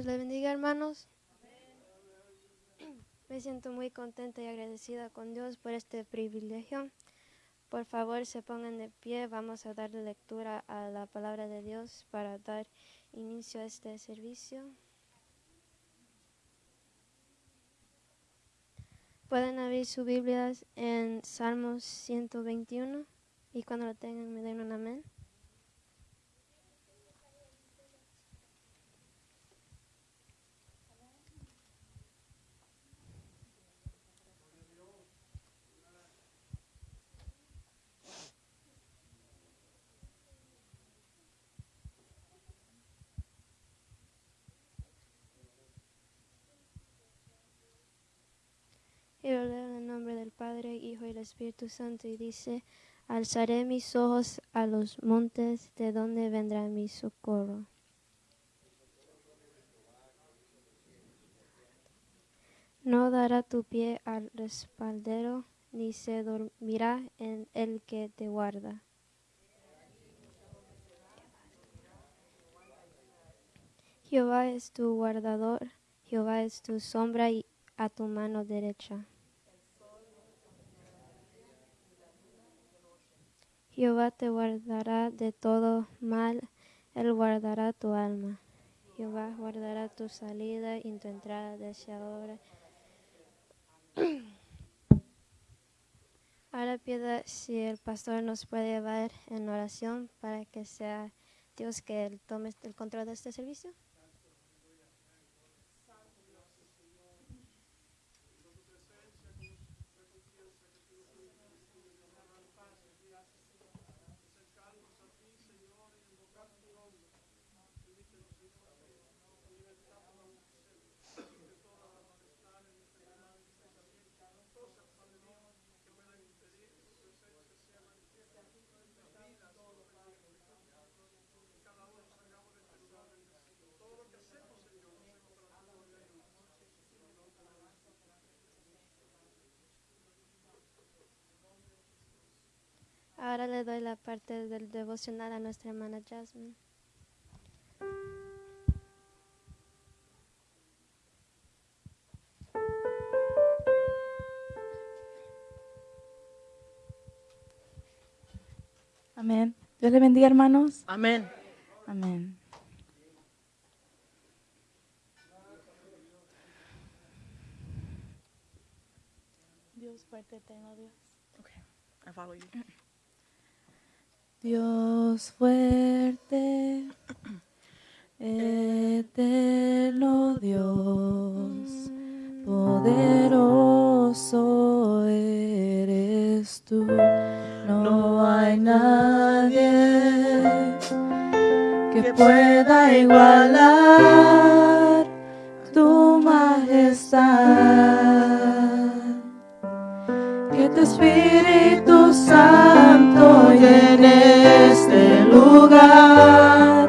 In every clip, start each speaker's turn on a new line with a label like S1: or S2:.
S1: Dios le bendiga, hermanos. Me siento muy contenta y agradecida con Dios por este privilegio. Por favor, se pongan de pie. Vamos a dar lectura a la palabra de Dios para dar inicio a este servicio. Pueden abrir sus Biblias en Salmos 121 y cuando lo tengan me den un amén. El nombre del Padre, Hijo y el Espíritu Santo y dice, alzaré mis ojos a los montes, de donde vendrá mi socorro. No dará tu pie al respaldero, ni se dormirá en el que te guarda. Jehová es tu guardador, Jehová es tu sombra y a tu mano derecha. Jehová te guardará de todo mal, Él guardará tu alma. Jehová guardará tu salida y tu entrada desde ahora. Ahora pido si el pastor nos puede llevar en oración para que sea Dios que él tome el control de este servicio. Ahora le doy la parte del devocional a nuestra hermana Jasmine.
S2: Amén. Dios le bendiga, hermanos.
S3: Amén.
S2: Amén. Dios fuerte, eterno Dios.
S3: Okay. I follow you.
S2: Dios fuerte, eterno Dios, poderoso eres tú. No hay nadie que pueda igualar tu majestad. Que tu Espíritu Santo lugar.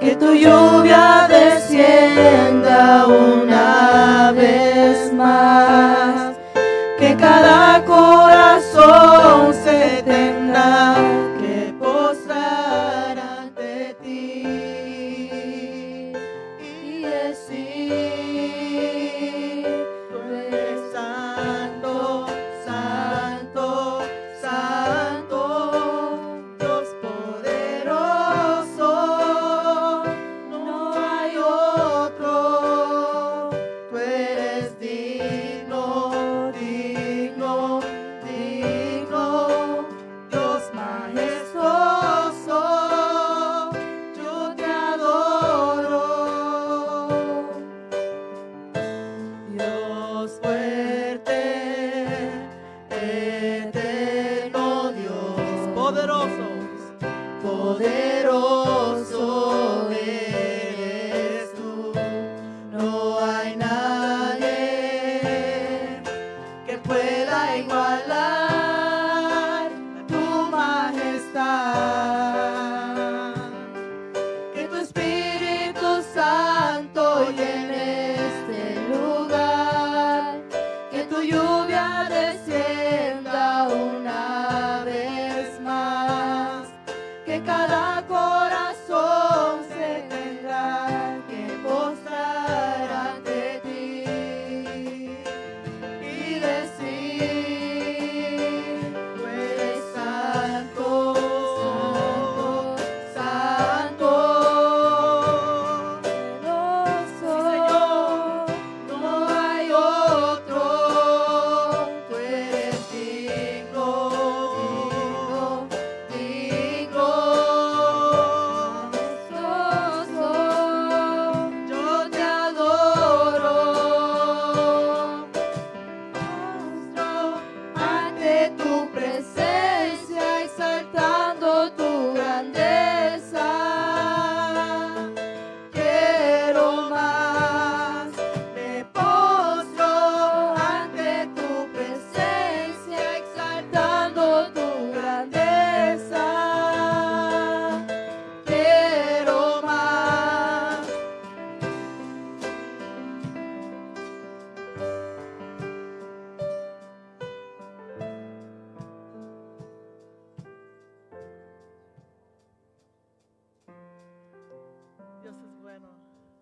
S2: Que tu lluvia descienda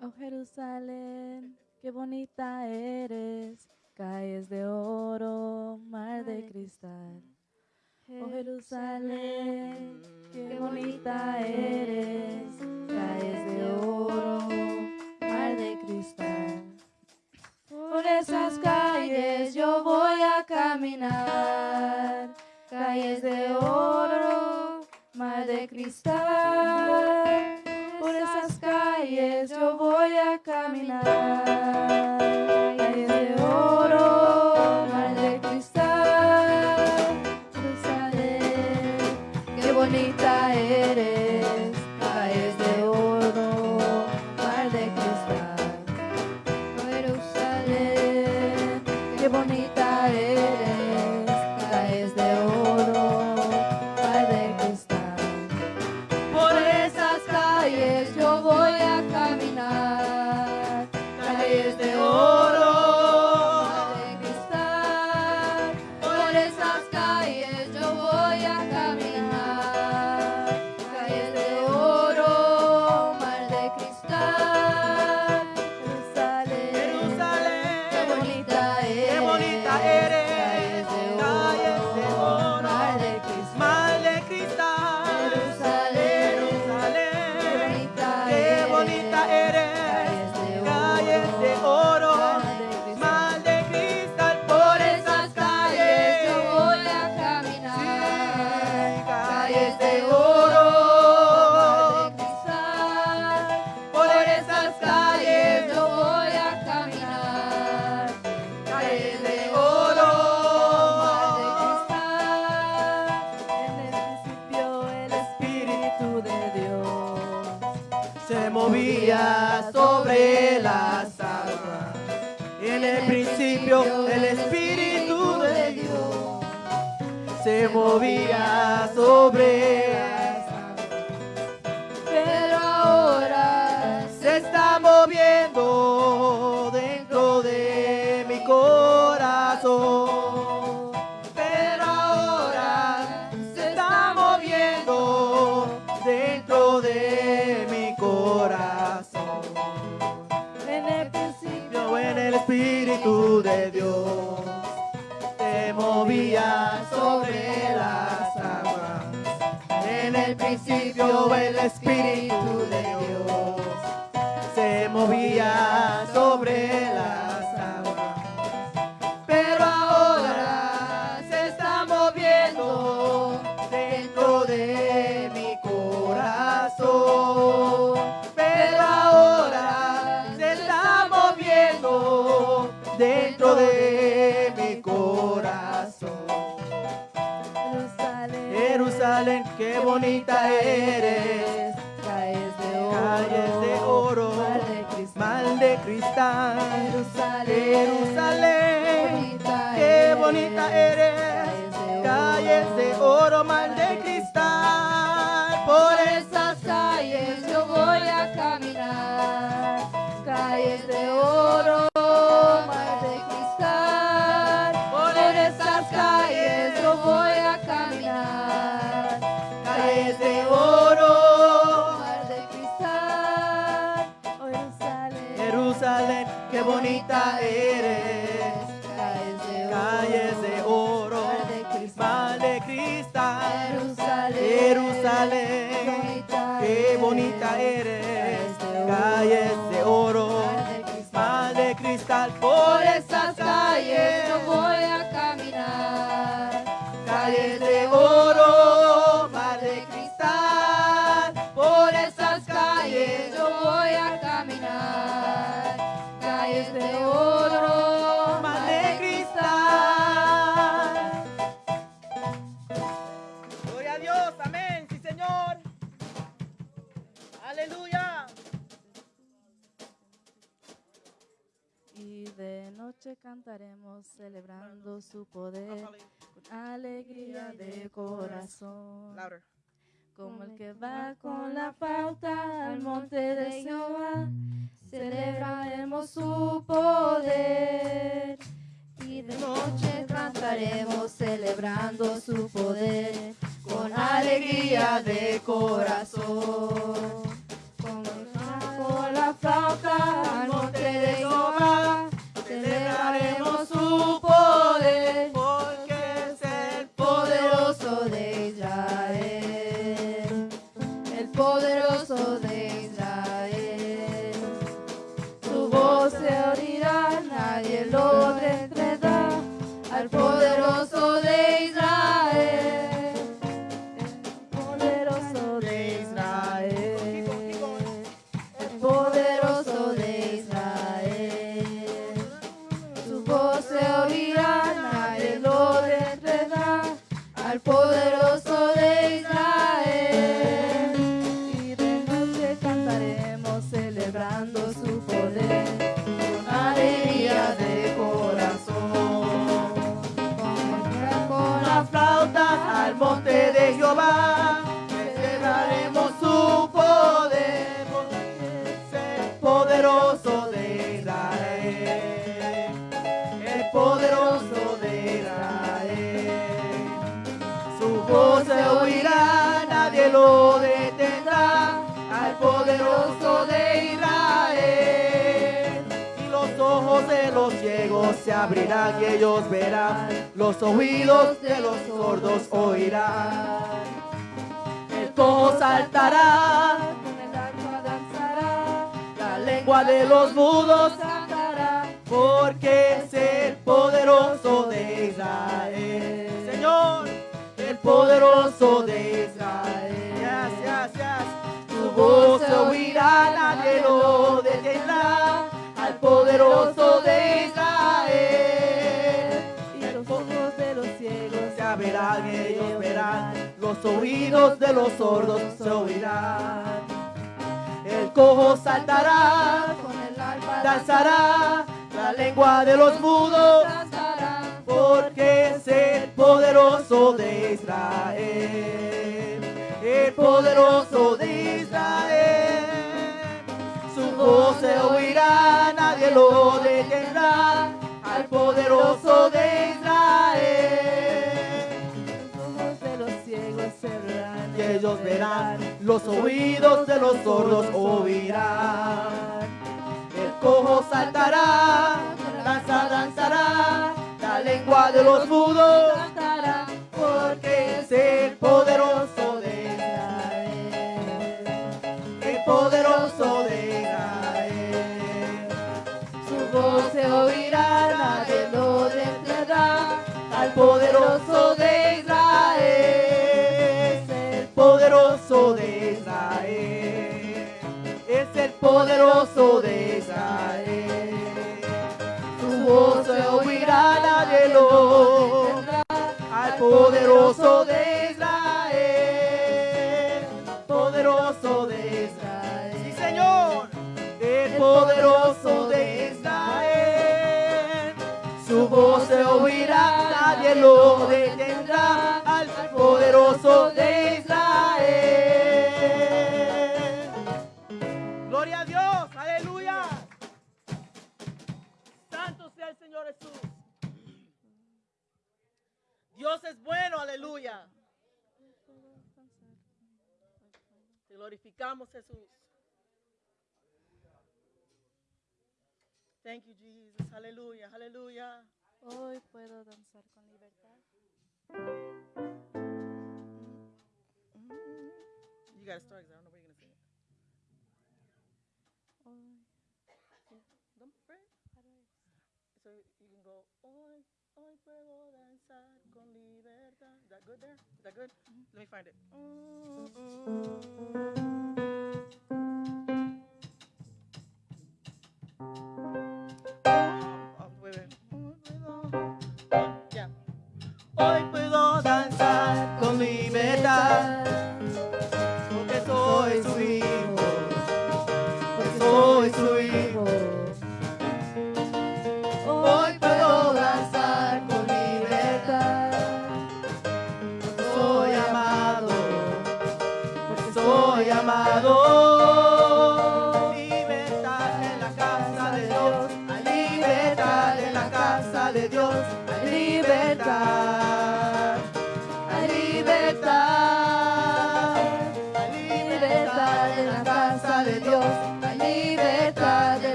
S4: Oh Jerusalén, qué bonita eres, calles de oro, mar de cristal. Oh Jerusalén, qué bonita eres, calles de oro, mar de cristal. Por esas calles yo voy a caminar, calles de oro, mar de cristal. Por esas calles yo voy Stamina. cristal. Jerusalén, Jerusalén, qué bonita eres. Calles de oro, calles estaremos celebrando su poder con alegría de corazón. Como el que va con la pauta al monte de Jehová, celebraremos su poder. Y de noche cantaremos celebrando su poder con alegría de corazón. Como el que va con la flauta al
S2: monte de Jehová, celebraremos su poder. Los ciegos se abrirán y ellos verán, los oídos de los sordos oirán. El cojo saltará,
S4: con el danzará,
S2: la lengua de los mudos
S4: cantará.
S2: porque es el poderoso de Israel. Señor, el poderoso de Israel. Yes, yes, yes. Su voz se oirá, nadie lo detendrá. Al poderoso de Israel.
S4: Y los ojos de los ciegos
S2: Se abrirán y ellos verán, los oídos de los sordos se oirán. El cojo saltará,
S4: con el arpa
S2: danzará, la lengua de los mudos porque es el poderoso de Israel, el poderoso de Israel. Voz se oirá, nadie lo detendrá, al poderoso de Israel.
S4: Los ojos de los ciegos se
S2: Y ellos verán, los oídos de los sordos oirán. El cojo saltará, danza danzará, la lengua de los mudos
S4: cantará.
S2: porque es el poderoso poderoso de Israel, el poderoso de Israel, es el poderoso de Israel. Su voz se oirá, detendrá al poderoso de Israel, lo detendrá, al poderoso de Israel. Gloria a Dios, aleluya. Santo sea el Señor Jesús. Dios es bueno, aleluya. Te glorificamos, Jesús. Thank you, Jesus. Aleluya, aleluya.
S4: Hoy puedo danzar. Mm-hmm.
S2: You gotta start, 'cause I don't know where you're gonna sing it.
S4: Hoy,
S2: Don't pray. So you can go, hoy, hoy puedo danzar con libertad. Is that good there? Is that good? Let me find it. Oh, libertad, porque soy su hijo, porque soy su hijo. Hoy puedo danzar con libertad. Soy amado, porque soy amado.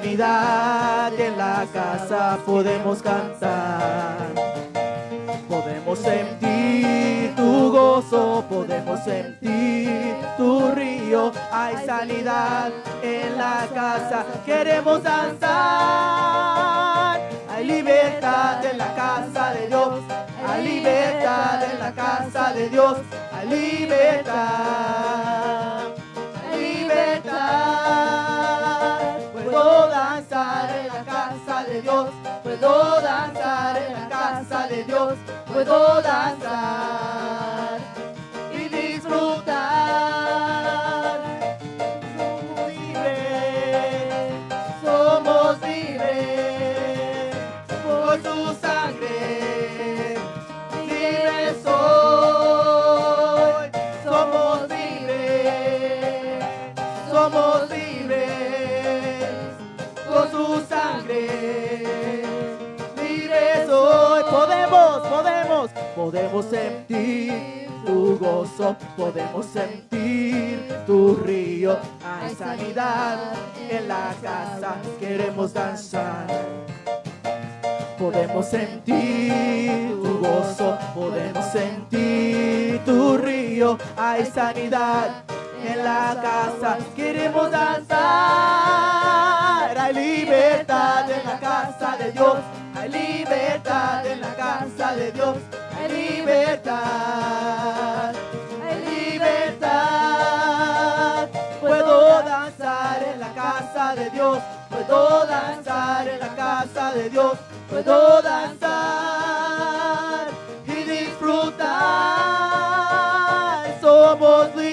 S2: Sanidad en la casa, podemos cantar. Podemos sentir tu gozo, podemos sentir tu río. Hay sanidad en la casa, queremos danzar. Hay libertad en la casa de Dios. Hay libertad en la casa de Dios. Hay libertad. Hay libertad. Puedo danzar en la casa de Dios. Puedo danzar en la casa de Dios. Puedo danzar podemos, sentir tu gozo, podemos sentir tu río. Hay sanidad en la casa, queremos danzar. Podemos sentir tu gozo, podemos sentir tu río. Hay sanidad en la casa, queremos danzar. Hay libertad en la casa de Dios, hay libertad en la casa de Dios, libertad, hay libertad. Puedo danzar en la casa de Dios, puedo danzar en la casa de Dios, puedo danzar y disfrutar. Somos libres,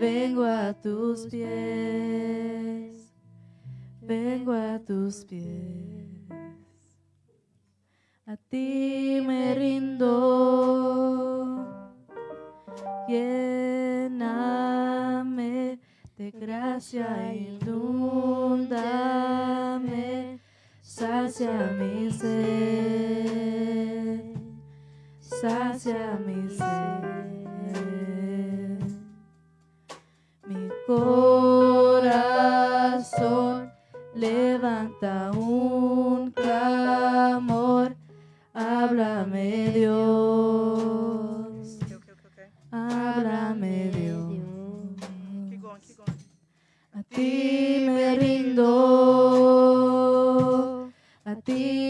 S5: vengo a tus pies, vengo a tus pies. A ti me rindo, lléname de gracia, inúndame, sacia mi ser, sacia mi ser. corazón levanta un clamor, háblame Dios, háblame Dios, a ti me rindo, a ti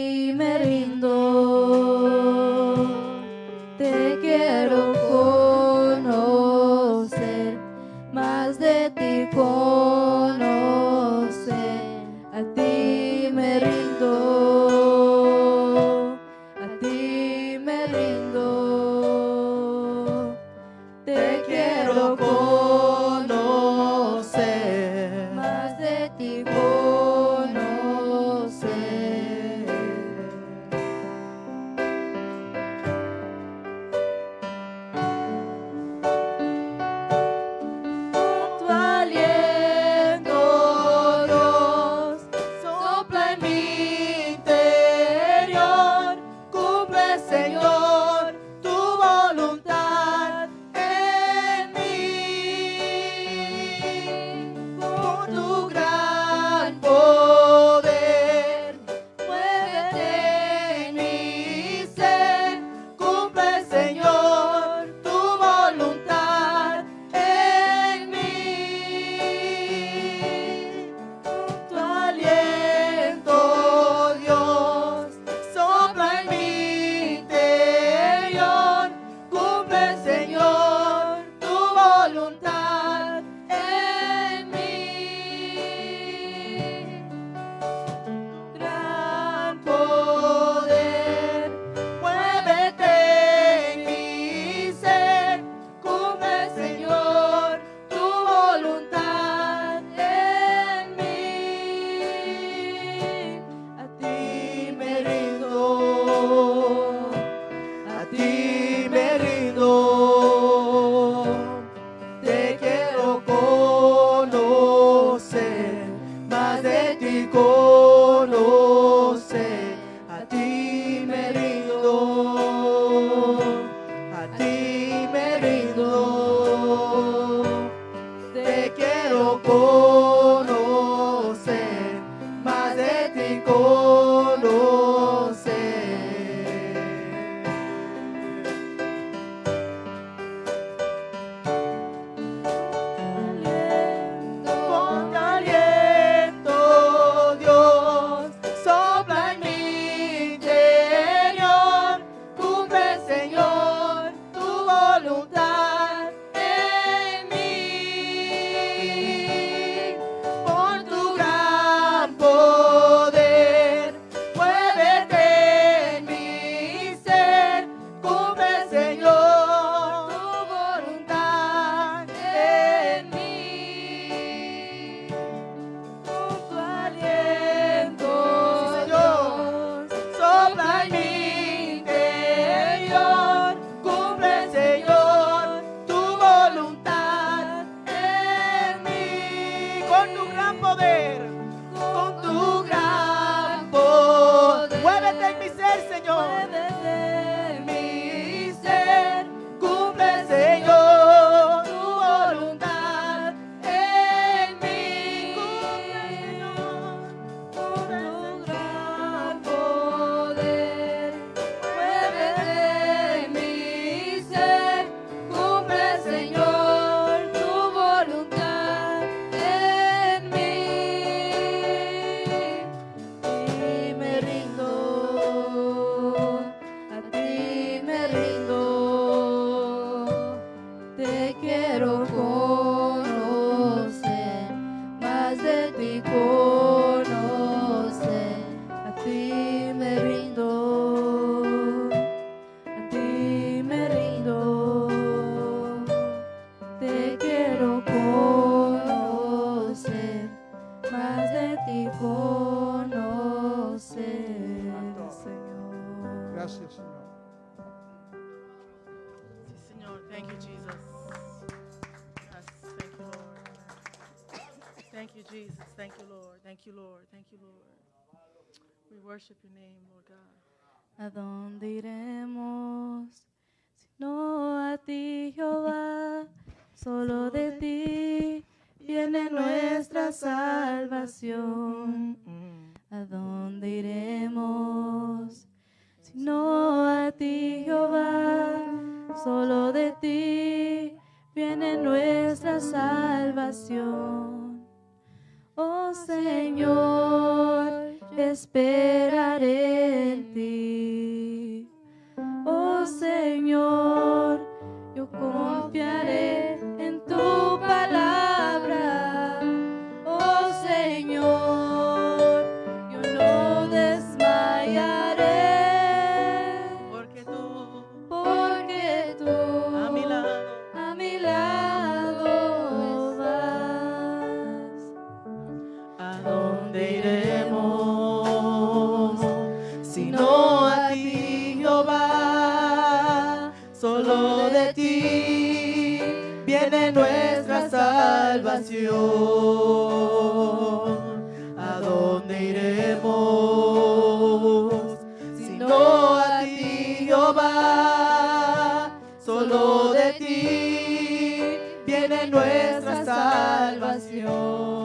S6: worship your name, Lord God.
S5: ¿A dónde iremos? No a ti, Jehová, solo de ti viene nuestra salvación. ¿A dónde iremos? No a ti, Jehová, solo de ti viene nuestra salvación. Oh Señor, esperaré en ti. Oh Señor, yo confiaré en tu
S2: de ti viene nuestra salvación. ¿A dónde iremos? Si no a ti, Jehová, solo de ti viene nuestra salvación.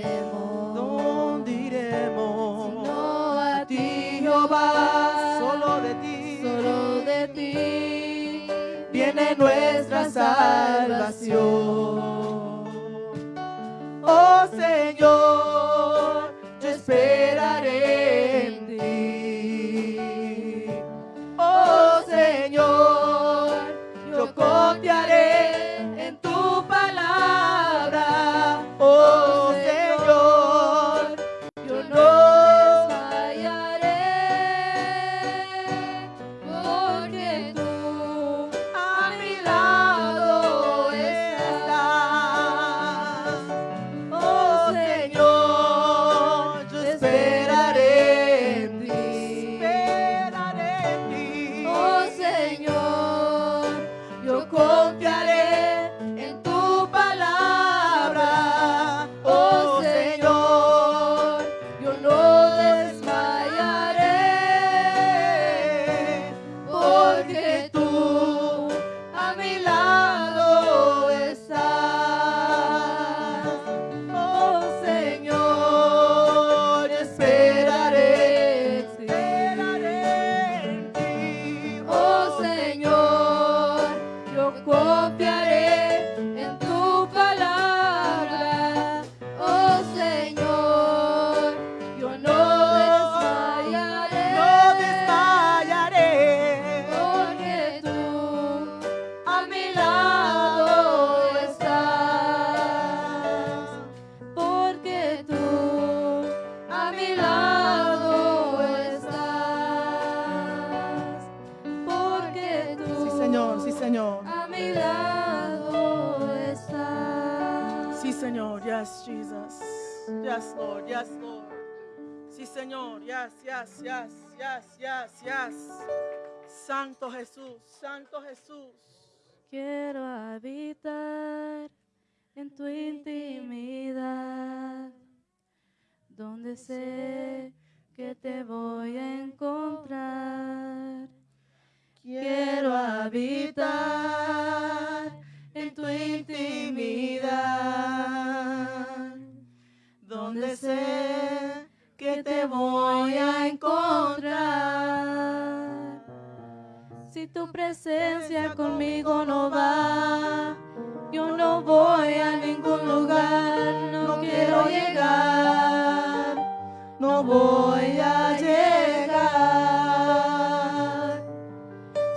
S5: Iremos?
S2: ¿Dónde iremos? No a ti, Jehová. Solo de ti. Solo de ti viene nuestra salvación. Oh Señor,
S6: yes, yes, yes, yes. Santo Jesús, Santo Jesús.
S5: Quiero habitar en tu intimidad, donde sé que te voy a encontrar.
S2: Quiero habitar en tu intimidad, donde sé que te voy a encontrar.
S5: Si tu presencia conmigo no va, yo
S2: no voy a ningún lugar, no quiero llegar, no voy a llegar.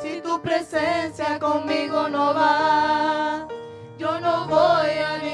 S2: Si tu presencia conmigo no va, yo no voy a ningún lugar.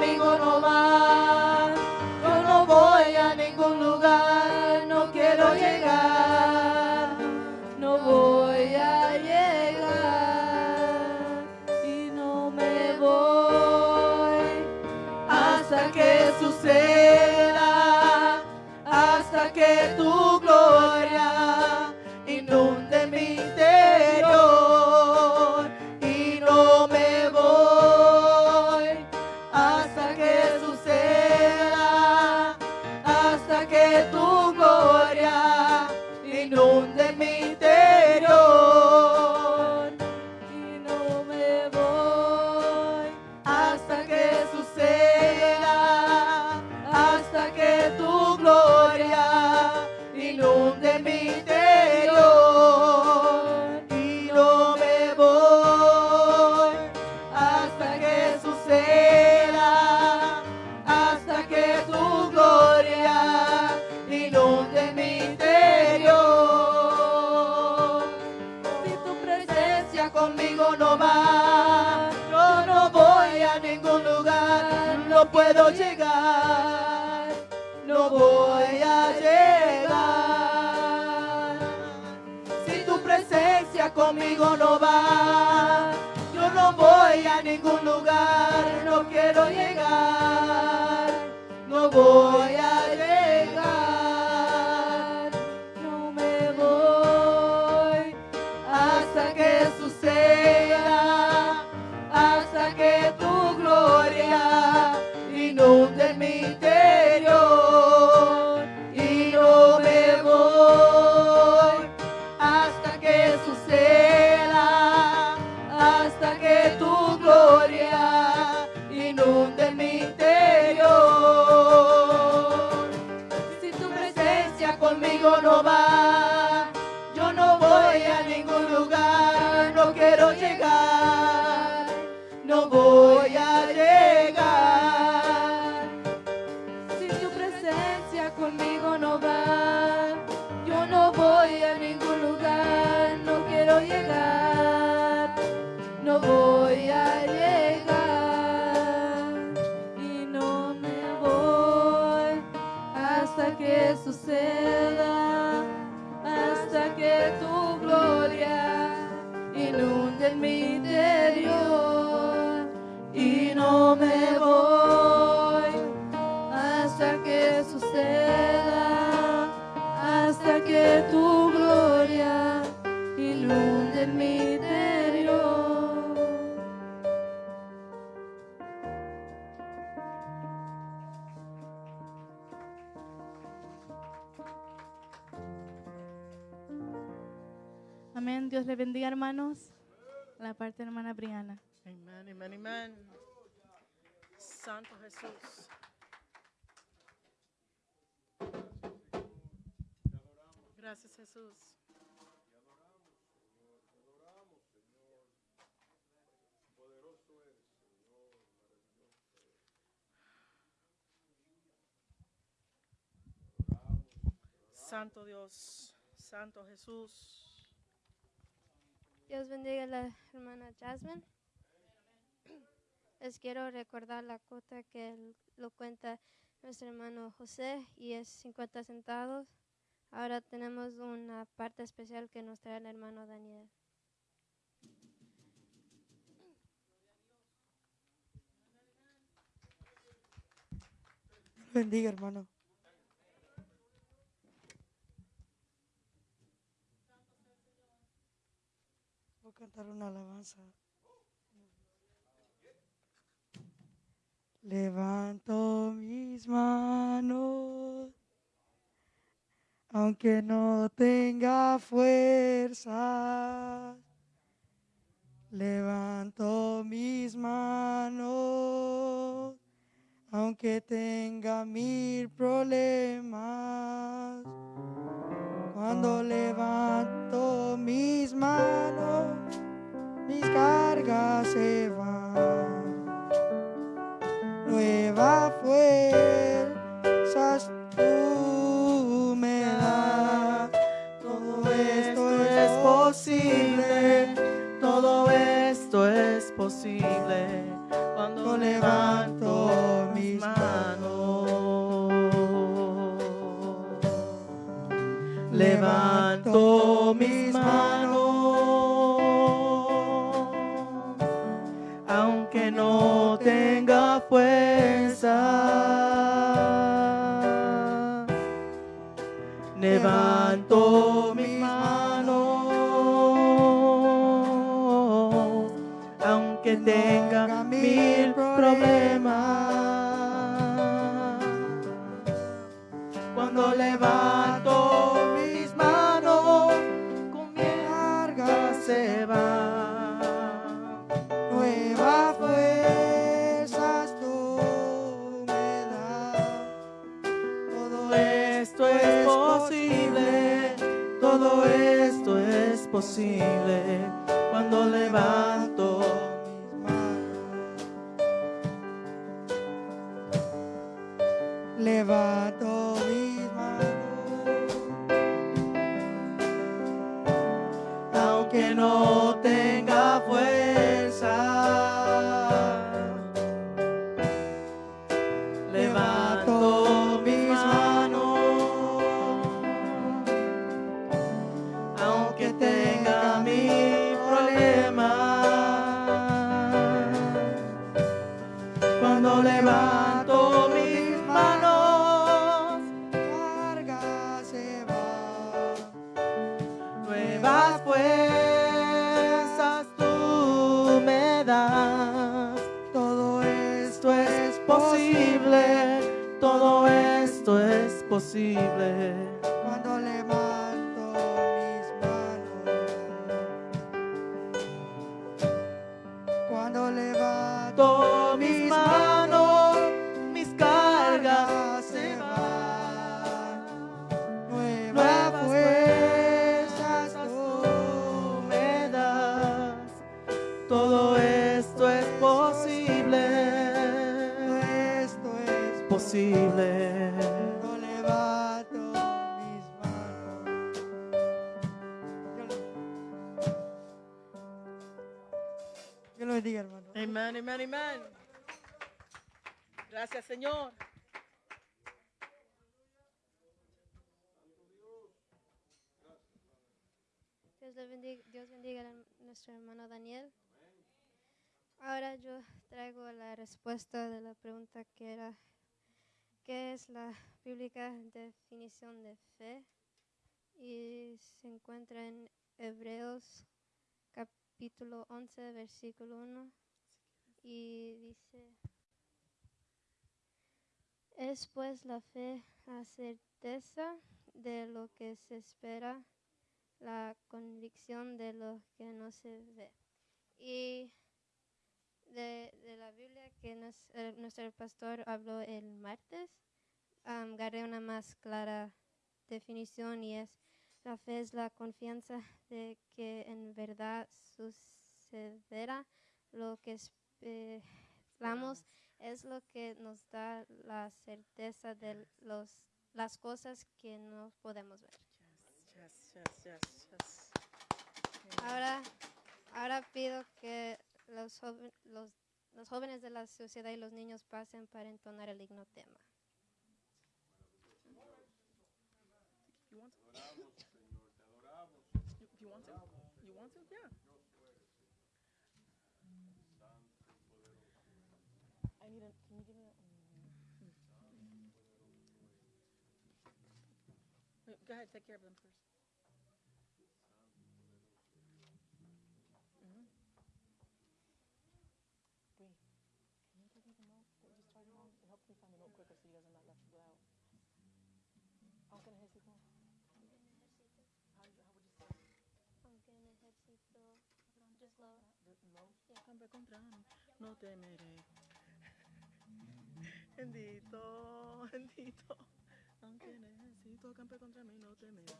S2: conmigo no va. no puedo llegar, no voy a llegar. Si tu presencia conmigo no va, yo no voy a ningún lugar, no quiero llegar, no voy a llegar. me voy hasta que suceda, hasta que tu gloria inunde mi interior.
S4: Amén. Dios le bendiga, hermanos. La parte de hermana Briana.
S3: Amen, amen, amen. Santo Jesús. Gracias Jesús. Santo Dios, Santo Jesús.
S1: Dios bendiga a la hermana Jasmine. Les quiero recordar la cuota que lo cuenta nuestro hermano José y es 50 centavos. Ahora tenemos una parte especial que nos trae el hermano Daniel.
S7: Bendiga, hermano. Voy a cantar una alabanza. Levanto mis manos, aunque no tenga fuerza. Levanto mis manos, aunque tenga mil problemas. Cuando levanto mis manos, mis cargas se van.
S2: Fuerzas tú me das.
S7: Todo
S2: esto es posible, todo esto es posible
S7: cuando levanto cuando levanto hermano
S1: Daniel. Ahora yo traigo la respuesta de la pregunta que era, ¿qué es la bíblica definición de fe? Y se encuentra en Hebreos capítulo 11, versículo 1. Y dice, es pues la fe la certeza de lo que se espera la convicción de lo que no se ve. Y de, de la Biblia que nos- eh, nuestro pastor habló el martes, am, agarré una más clara definición y es la fe es la confianza de que en verdad sucederá lo que esperamos es lo que nos da la certeza de los, las cosas que no podemos ver.
S3: Yes, yes, yes, yes.
S1: Ahora, ahora pido que los, joven- los, los jóvenes de la sociedad y los niños pasen para entonar el himno tema.
S3: You want to?
S2: If you want to. You want to? Yeah. I need a, can you give me a, mm, Wait, Go ahead, take care of them first. Aunque necesito.
S1: Aunque necesito just low.
S2: Campe contra no temeré. Bendito, bendito. Aunque necesito campe contra mí, no temeré.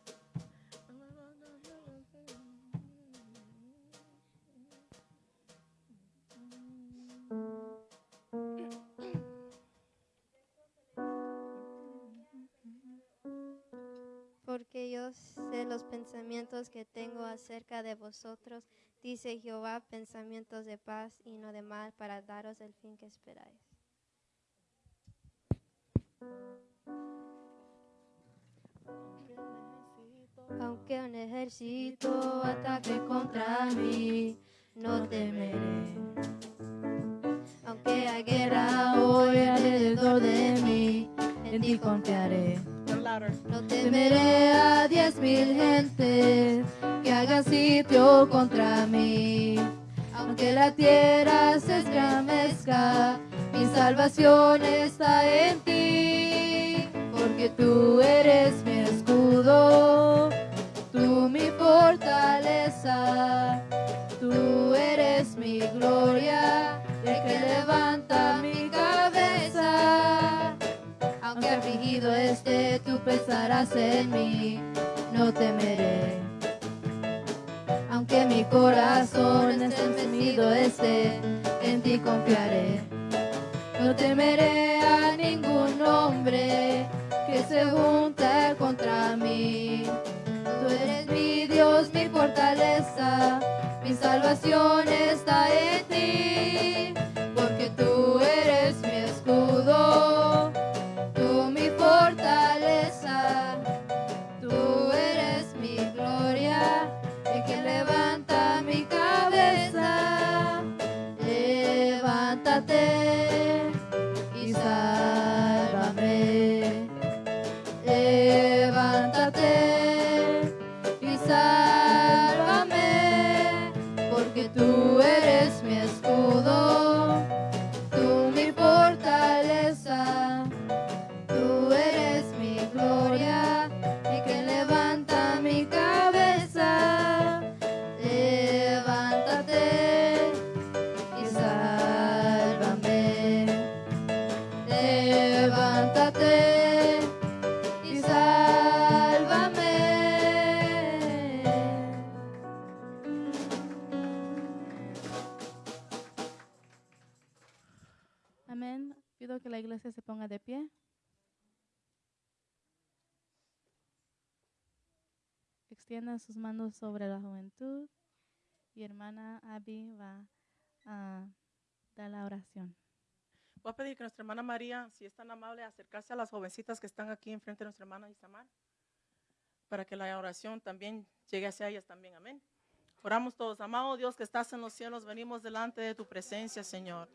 S1: Porque yo sé los pensamientos que tengo acerca de vosotros, dice Jehová, pensamientos de paz y no de mal, para daros el fin que esperáis. Aunque un ejército ataque contra mí, no temeré. Aunque hay guerra hoy alrededor de mí, en ti confiaré.
S4: No temeré a diez mil gentes que hagan sitio contra mí. Aunque la tierra se estremezca, mi salvación está en ti. Porque tú eres mi escudo, tú mi fortaleza, tú eres mi gloria, el que levanta mi. Aunque afligido esté, tú pensarás en mí, no temeré. Aunque mi corazón estremecido esté, en ti confiaré. No temeré a ningún hombre que se junte contra mí. Tú eres mi Dios, mi fortaleza, mi salvación está en ti.
S5: Sus manos sobre la juventud y hermana Abby va a dar la oración.
S2: Voy a pedir que nuestra hermana María, si es tan amable, acercarse a las jovencitas que están aquí enfrente de nuestra hermana Isamar, para que la oración también llegue hacia ellas también. Amén. Oramos todos. Amado Dios que estás en los cielos, venimos delante de tu presencia, Señor.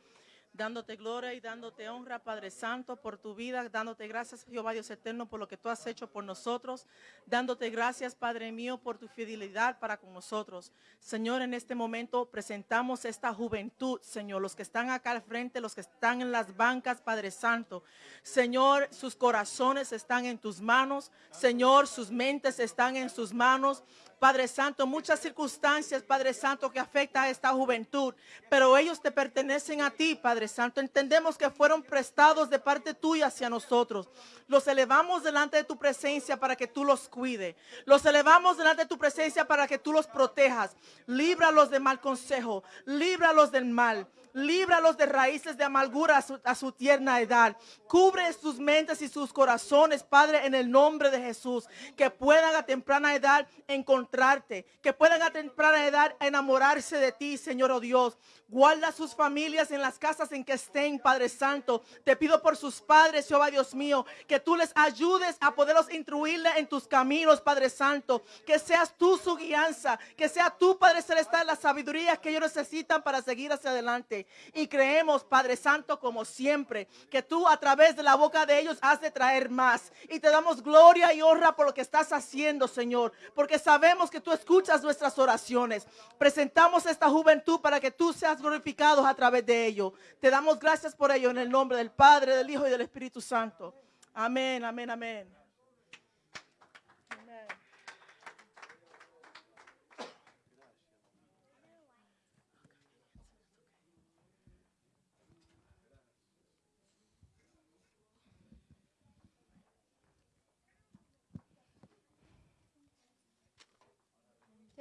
S2: Dándote gloria y dándote honra, Padre Santo, por tu vida, dándote gracias, Jehová Dios eterno, por lo que tú has hecho por nosotros, dándote gracias, Padre mío, por tu fidelidad para con nosotros. Señor, en este momento presentamos esta juventud, Señor, los que están acá al frente, los que están en las bancas, Padre Santo. Señor, sus corazones están en tus manos, Señor, sus mentes están en sus manos. Padre Santo, muchas circunstancias, Padre Santo, que afecta a esta juventud, pero ellos te pertenecen a ti, Padre Santo. Entendemos que fueron prestados de parte tuya hacia nosotros. Los elevamos delante de tu presencia para que tú los cuide. Los elevamos delante de tu presencia para que tú los protejas. Líbralos de mal consejo, líbralos del mal. Líbralos de raíces de amargura a su, tierna edad. Cubre sus mentes y sus corazones, Padre, en el nombre de Jesús. Que puedan a temprana edad encontrarte. Que puedan a temprana edad enamorarse de ti, Señor oh Dios. Guarda sus familias en las casas en que estén, Padre Santo. Te pido por sus padres, Jehová Dios mío, que tú les ayudes a poderlos instruirle en tus caminos, Padre Santo. Que seas tú su guianza, que sea tú, Padre Celestial, la sabiduría que ellos necesitan para seguir hacia adelante. Y creemos, Padre Santo, como siempre, que tú a través de la boca de ellos has de traer más. Y te damos gloria y honra por lo que estás haciendo, Señor, porque sabemos que tú escuchas nuestras oraciones. Presentamos esta juventud para que tú seas glorificado a través de ello. Te damos gracias por ello en el nombre del Padre, del Hijo y del Espíritu Santo. Amén, amén, amén. Amén.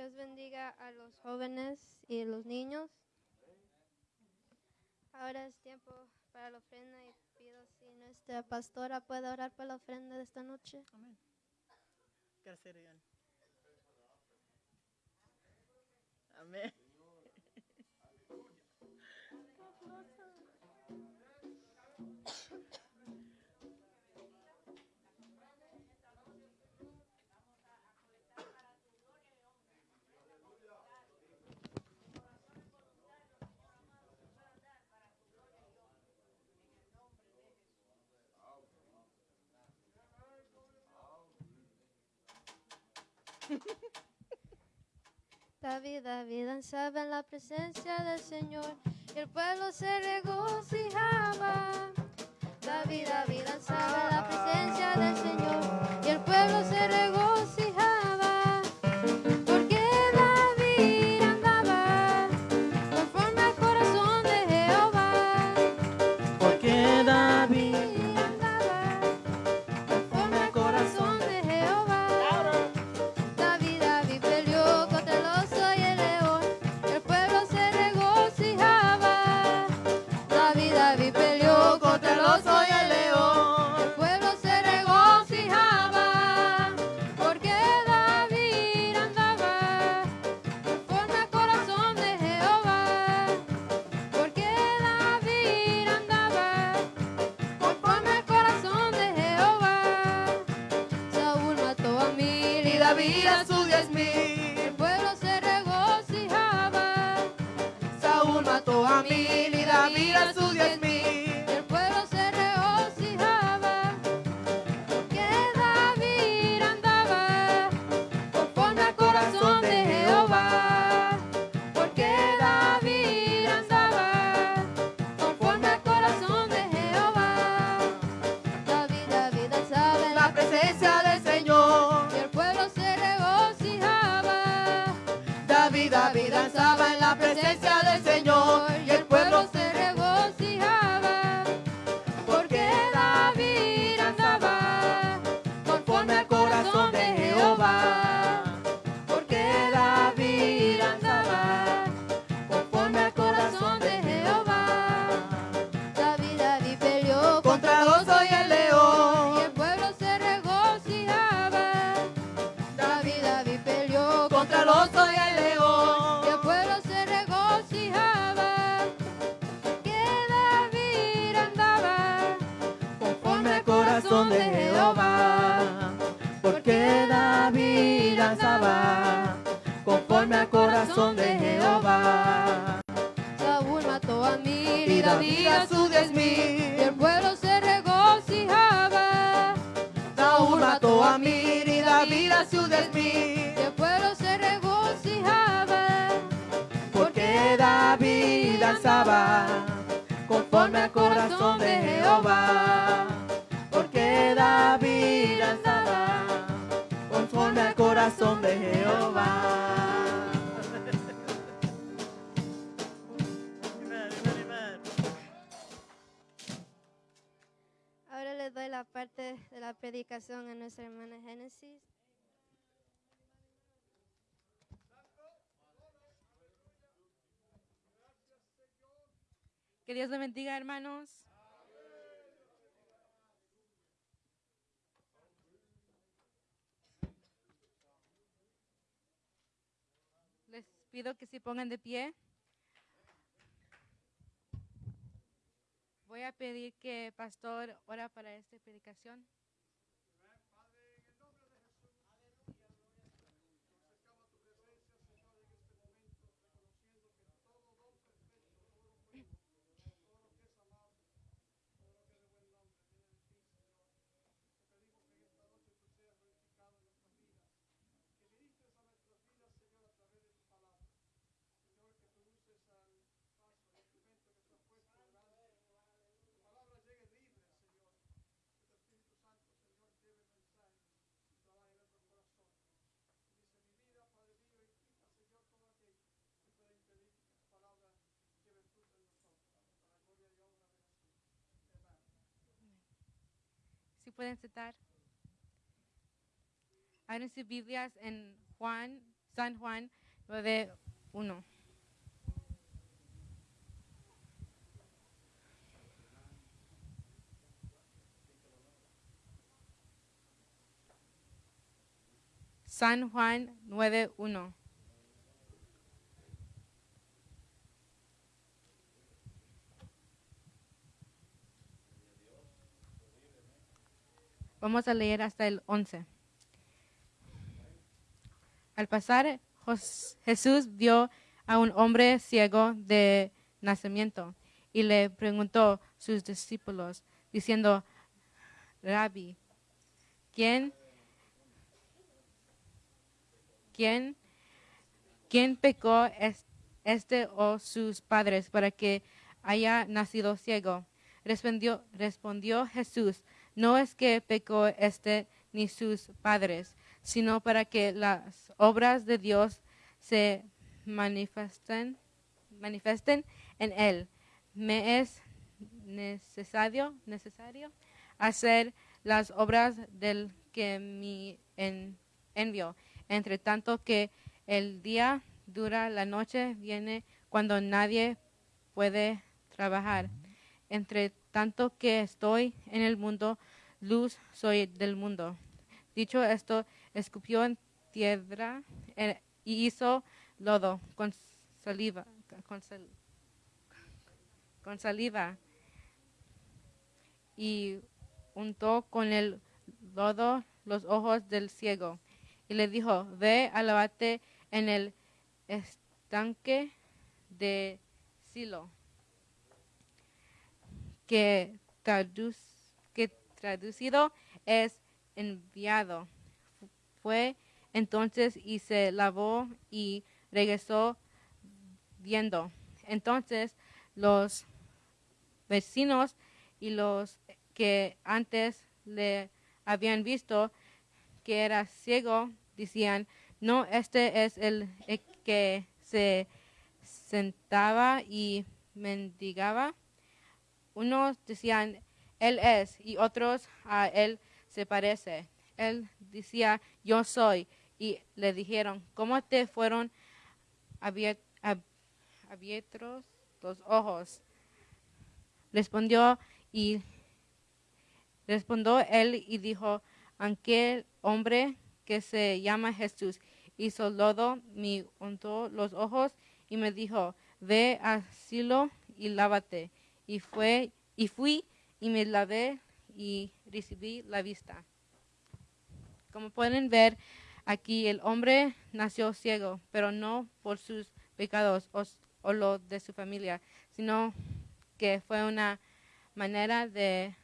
S4: Dios bendiga a los jóvenes y los niños. Ahora es tiempo para la ofrenda y pido si nuestra pastora puede orar por la ofrenda de esta noche.
S1: Amén. Gracias. Amén.
S4: David, David danzaba en la presencia del Señor y el pueblo se regocijaba. David, David danzaba en la presencia del Señor y el pueblo se regocijaba. Conforme al corazón de Jehová. Saúl mató a mil Y David a sus diez
S2: y
S4: el pueblo se regocijaba. Saúl mató a mil
S2: y David a sus diez mil. Y
S4: el pueblo se regocijaba.
S2: Porque David danzaba conforme al corazón de Jehová.
S4: Doy la parte de la predicación a nuestra hermana Génesis.
S8: Que Dios le bendiga, hermanos. Les pido que se pongan de pie. Voy a pedir que Pastor ora para esta predicación. Pueden sentar. Abren sus Biblias en Juan, San Juan 9.1. San Juan 9.1. Vamos a leer hasta el 11. Al pasar, Jesús vio a un hombre ciego de nacimiento y le preguntó a sus discípulos, diciendo, Rabbi, ¿quién, quién, quién pecó es- este o sus padres para que haya nacido ciego? Respondió, respondió Jesús, no es que pecó este ni sus padres, sino para que las obras de Dios se manifiesten, en él. Me es necesario, necesario hacer las obras del que me en- envió. Entre tanto que el día dura, la noche viene cuando nadie puede trabajar. Entre tanto que estoy en el mundo, luz soy del mundo. Dicho esto, escupió en tierra eh, y hizo lodo con saliva, con, sal- con saliva y untó con el lodo los ojos del ciego y le dijo, ve a lavarte en el estanque de Silo, que, traduc- que traducido es enviado. Fue entonces y se lavó y regresó viendo. Entonces los vecinos y los que antes le habían visto que era ciego decían, no, este es el eh, que se sentaba y mendigaba. Unos decían, él es, y otros a él se parece. Él decía, yo soy. Y le dijeron, ¿cómo te fueron abier- ab- abiertos los ojos? Respondió y él y dijo, aquel hombre que se llama Jesús hizo lodo, me untó los ojos y me dijo, ve a Silo y lávate. Y fue y fui y me lavé y recibí la vista. Como pueden ver aquí, el hombre nació ciego, pero no por sus pecados o, o lo de su familia, sino que fue una manera de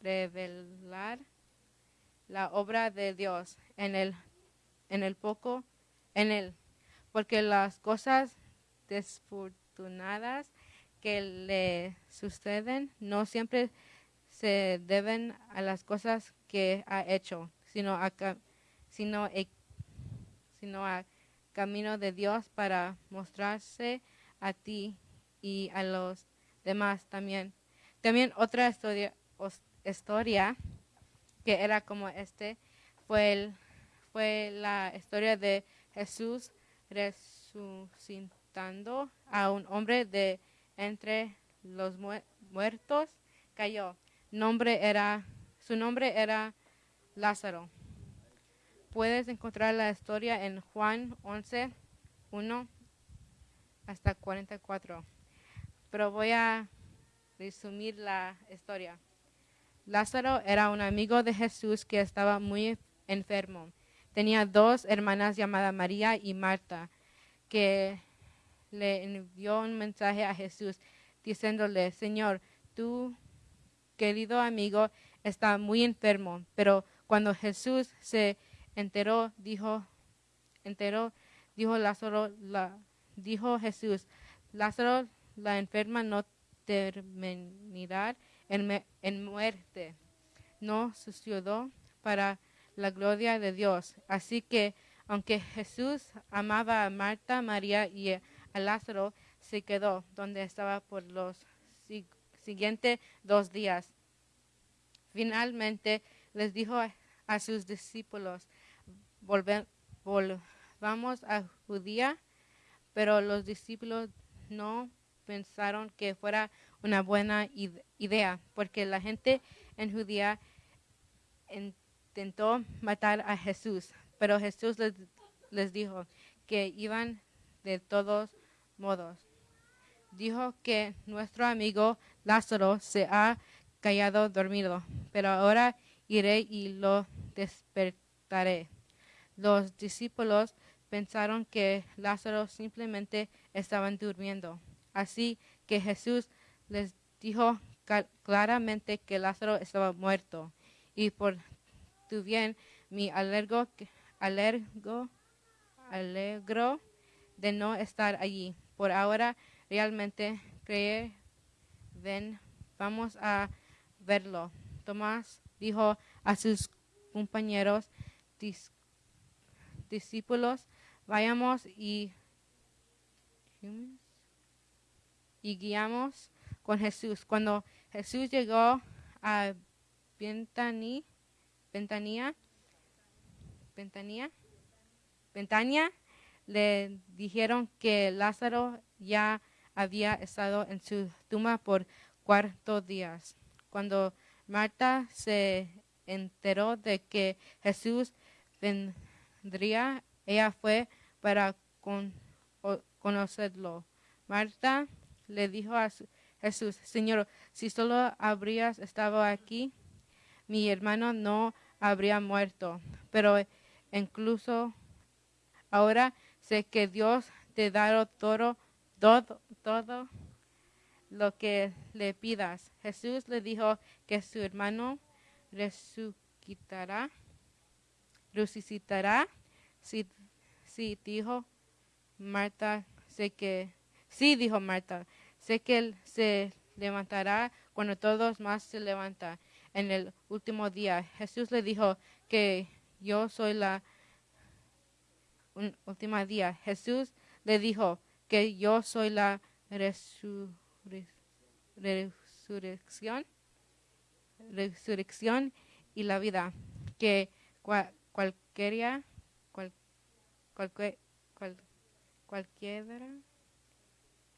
S8: revelar la obra de Dios en el, en el poco, en él, porque las cosas desfortunadas que le suceden no siempre se deben a las cosas que ha hecho, sino a, sino e- sino a camino de Dios para mostrarse a ti y a los demás también. También otra historia, historia que era como este fue, el- fue la historia de Jesús resucitando a un hombre de entre los mu- muertos cayó. Nombre era, su nombre era Lázaro. Puedes encontrar la historia en Juan 11, 1 hasta 44. Pero voy a resumir la historia. Lázaro era un amigo de Jesús que estaba muy enfermo. Tenía dos hermanas llamadas María y Marta, que le envió un mensaje a Jesús diciéndole, Señor, tu querido amigo está muy enfermo. Pero cuando Jesús se enteró, dijo, enteró, dijo Lázaro, la, dijo Jesús, Lázaro, la enferma no terminará en, en muerte. No sucedió para la gloria de Dios. Así que, aunque Jesús amaba a Marta, María y Lázaro, se quedó donde estaba por los si- siguientes dos días. Finalmente les dijo a, sus discípulos, "Volve- volvamos a Judía, pero los discípulos no pensaron que fuera una buena id- idea, porque la gente en Judía intentó matar a Jesús, pero Jesús les dijo que iban de todos modos. Dijo que nuestro amigo Lázaro se ha callado dormido, pero ahora iré y lo despertaré. Los discípulos pensaron que Lázaro simplemente estaban durmiendo. Así que Jesús les dijo claramente que Lázaro estaba muerto. Y por tu bien, mi alergo, alergo, alegro de no estar allí. Por ahora, realmente cree, ven, vamos a verlo. Tomás dijo a sus compañeros dis- discípulos, vayamos y, guiamos con Jesús. Cuando Jesús llegó a Ventani, Ventanía, Ventanía, le dijeron que Lázaro ya había estado en su tumba por cuatro días. Cuando Marta se enteró de que Jesús vendría, ella fue para conocerlo. Marta le dijo a Jesús, Señor, si solo habrías estado aquí, mi hermano no habría muerto. Pero incluso ahora sé que Dios te dará todo, todo, todo lo que le pidas. Jesús le dijo que su hermano resucitará, resucitará. Sí, sí, dijo Marta, sé que, sí, dijo Marta, sé que él se levantará cuando todos más se levantan en el último día. Jesús le dijo que yo soy la un- última día. Jesús le dijo que yo soy la resurre- resurrección, resurrección y la vida. Que cua- cualquiera, cual, cual- cualquiera,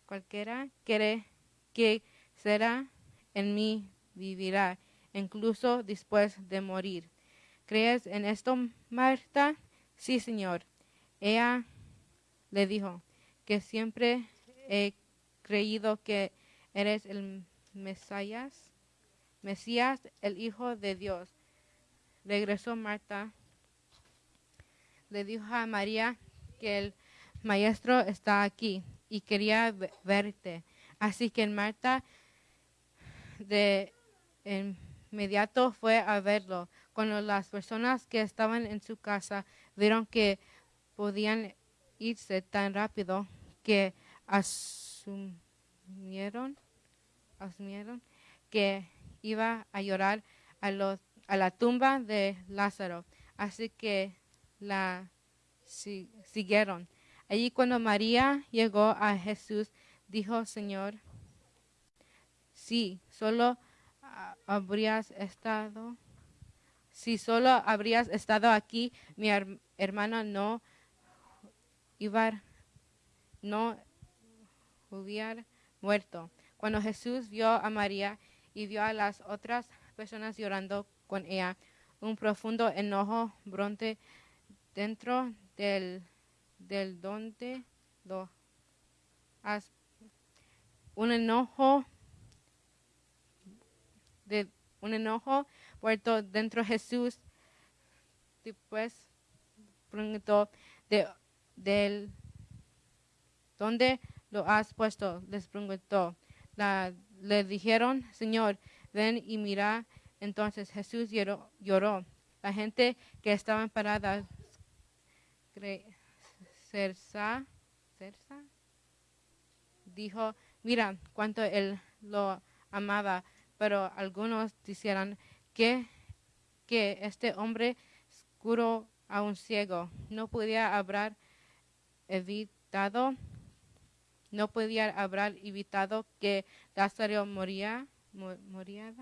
S8: cualquiera quiere que será en mí vivirá, incluso después de morir. ¿Crees en esto, Marta? Sí, Señor. Ella le dijo que siempre he creído que eres el Mesías, Mesías, el Hijo de Dios. Regresó Marta, le dijo a María que el maestro está aquí y quería ve- verte. Así que Marta de inmediato fue a verlo. Cuando las personas que estaban en su casa vieron que podían irse tan rápido que asumieron, asumieron que iba a llorar a, los- a la tumba de Lázaro. Así que la si- siguieron. Allí cuando María llegó a Jesús, dijo, Señor, si solo habrías estado, si solo habrías estado aquí, mi her- hermana no iba, no hubiera muerto. Cuando Jesús vio a María y vio a las otras personas llorando con ella, un profundo enojo bronte dentro del, del donde lo has- un enojo de un enojo puerto dentro de Jesús después preguntó de del dónde lo has puesto les preguntó. Le dijeron Señor ven y mira entonces Jesús lloró, la gente que cerca cerca dijo mira cuánto él lo amaba pero algunos dijeron que que este hombre curó a un ciego no podía haber evitado no podía haber evitado que Lázaro moría mo- moría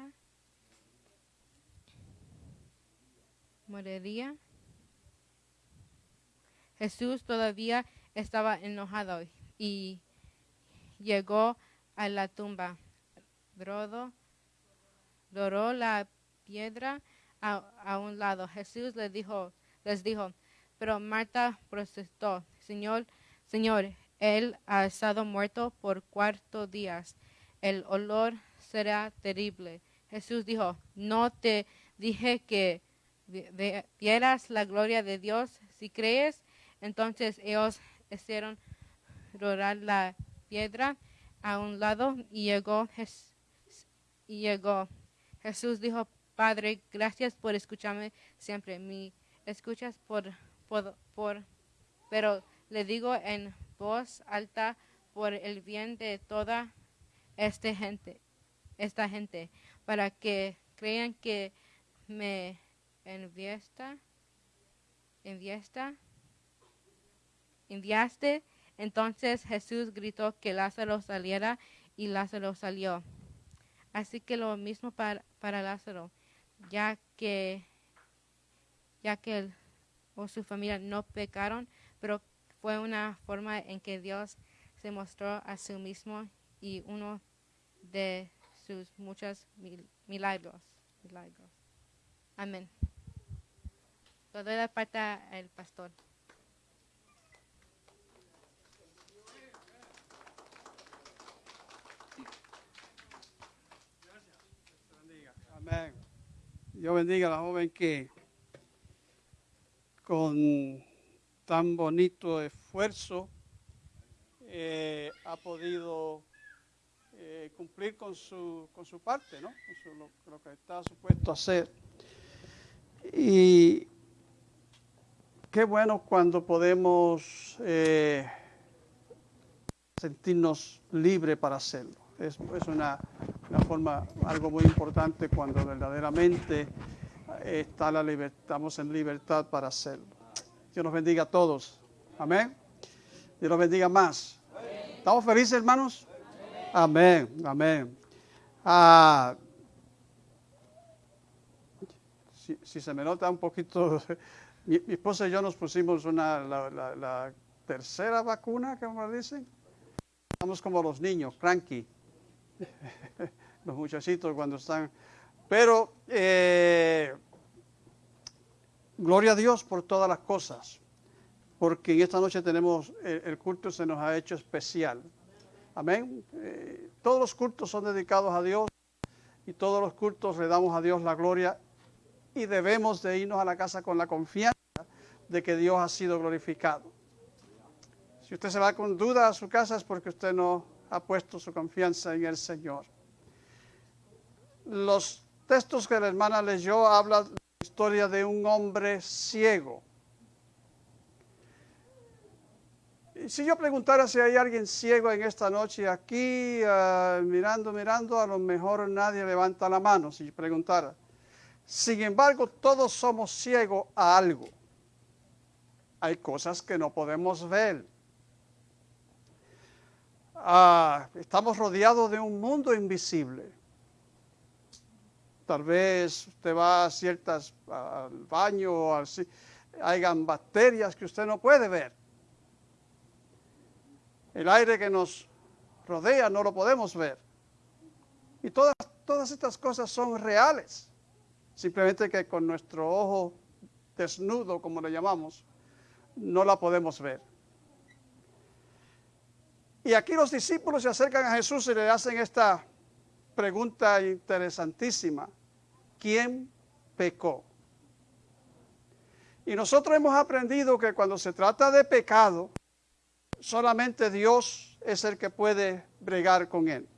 S8: moriría Jesús todavía estaba enojado y llegó a la tumba Rodo, doró la piedra a, a un lado. Jesús le dijo, les dijo, pero Marta protestó, Señor, Señor, él ha estado muerto por cuatro días. El olor será terrible. Jesús dijo, no te dije que vieras la gloria de Dios. Si crees, entonces ellos hicieron rolar la piedra a un lado y llegó y llegó. Jesús dijo, Padre, gracias por escucharme siempre. Me escuchas por, por, pero le digo en voz alta por el bien de toda esta gente, esta gente, para que crean que me enviesta, enviesta, enviaste. Entonces Jesús gritó que Lázaro saliera y Lázaro salió. Así que lo mismo para, para Lázaro, ya que ya que él o su familia no pecaron, pero fue una forma en que Dios se mostró a sí mismo y uno de sus muchos mil- milagros. Amén. Le doy la parte al pastor.
S9: Amén. Dios bendiga a la joven que con tan bonito esfuerzo eh, ha podido eh, cumplir con su, con su parte, ¿no? Con lo, que está supuesto hacer. Y qué bueno cuando podemos eh, sentirnos libres para hacerlo. Es, es una, una forma, algo muy importante cuando verdaderamente está la liber- estamos en libertad para hacerlo. Dios nos bendiga a todos. Amén. Dios nos bendiga más. ¿Estamos felices, hermanos? Amén, amén. Ah, si, se me nota un poquito, mi, esposa y yo nos pusimos una, la, la- tercera vacuna, como dicen. Estamos como los niños, cranky. los muchachitos cuando están. Pero, eh, gloria a Dios por todas las cosas, porque en esta noche tenemos, el, el culto se nos ha hecho especial. Amén. Eh, todos los cultos son dedicados a Dios y todos los cultos le damos a Dios la gloria y debemos de irnos a la casa con la confianza de que Dios ha sido glorificado. Si usted se va con duda a su casa es porque usted no ha puesto su confianza en el Señor. Los textos que la hermana leyó hablan historia de un hombre ciego. Y si yo preguntara si hay alguien ciego en esta noche aquí, ah, mirando, mirando, a lo mejor nadie levanta la mano si preguntara. Sin embargo, todos somos ciegos a algo. Hay cosas que no podemos ver. Ah, estamos rodeados de un mundo invisible. Tal vez usted va a ciertas al baño o así, hayan bacterias que usted no puede ver. El aire que nos rodea no lo podemos ver. Y todas, todas estas cosas son reales. Simplemente que con nuestro ojo desnudo, como le llamamos, no la podemos ver. Y aquí los discípulos se acercan a Jesús y le hacen esta pregunta interesantísima. ¿Quién pecó? Y nosotros hemos aprendido que cuando se trata de pecado, solamente Dios es el que puede bregar con él.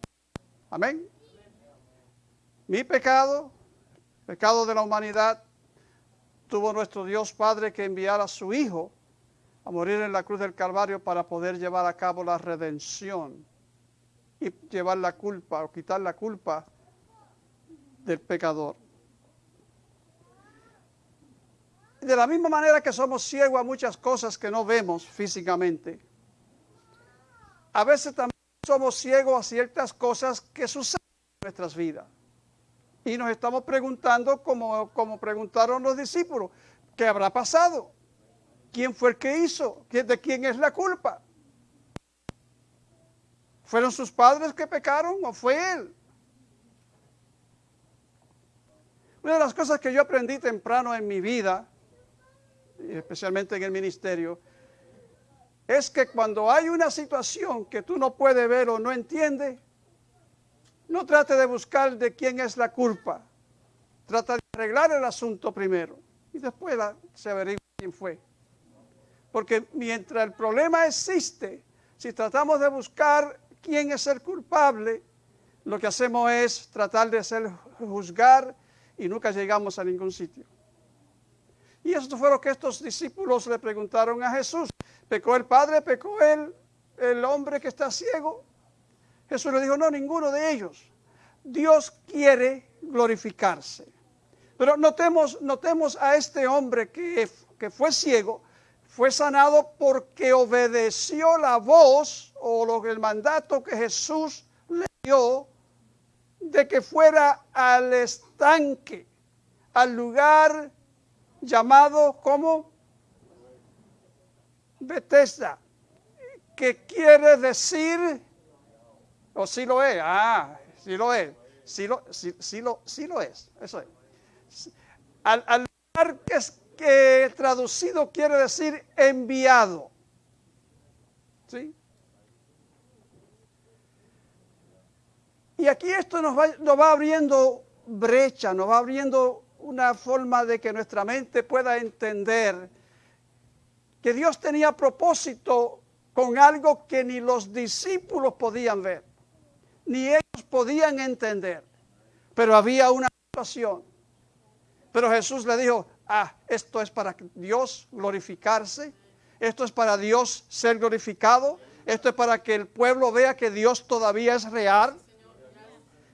S9: Amén. Mi pecado, pecado de la humanidad, tuvo nuestro Dios Padre que enviar a su Hijo a morir en la cruz del Calvario para poder llevar a cabo la redención y llevar la culpa o quitar la culpa del pecador. De la misma manera que somos ciegos a muchas cosas que no vemos físicamente, a veces también somos ciegos a ciertas cosas que suceden en nuestras vidas. Y nos estamos preguntando, como, como preguntaron los discípulos, ¿qué habrá pasado? ¿Quién fue el que hizo? ¿De quién es la culpa? ¿Fueron sus padres que pecaron o fue él? Una de las cosas que yo aprendí temprano en mi vida, especialmente en el ministerio, es que cuando hay una situación que tú no puedes ver o no entiendes, no trate de buscar de quién es la culpa. Trata de arreglar el asunto primero y después se averigua quién fue. Porque mientras el problema existe, si tratamos de buscar quién es el culpable, lo que hacemos es tratar de hacer juzgar y nunca llegamos a ningún sitio. Y eso fue lo que estos discípulos le preguntaron a Jesús. ¿Pecó el padre? ¿Pecó el, el hombre que está ciego? Jesús le dijo, no, ninguno de ellos. Dios quiere glorificarse. Pero notemos, notemos a este hombre que, que fue ciego, fue sanado porque obedeció la voz o el mandato que Jesús le dio de que fuera al estanque, al lugar llamado como Bethesda, que quiere decir o sí lo es. Ah, sí lo es. Sí lo, sí, sí lo, sí lo es. Eso es. Al, al que, que traducido quiere decir enviado. ¿Sí? Y aquí esto nos va, nos va abriendo brecha, nos va abriendo una forma de que nuestra mente pueda entender que Dios tenía propósito con algo que ni los discípulos podían ver ni ellos podían entender. Pero había una situación. Pero Jesús le dijo, ah, esto es para Dios glorificarse, esto es para Dios ser glorificado, esto es para que el pueblo vea que Dios todavía es real,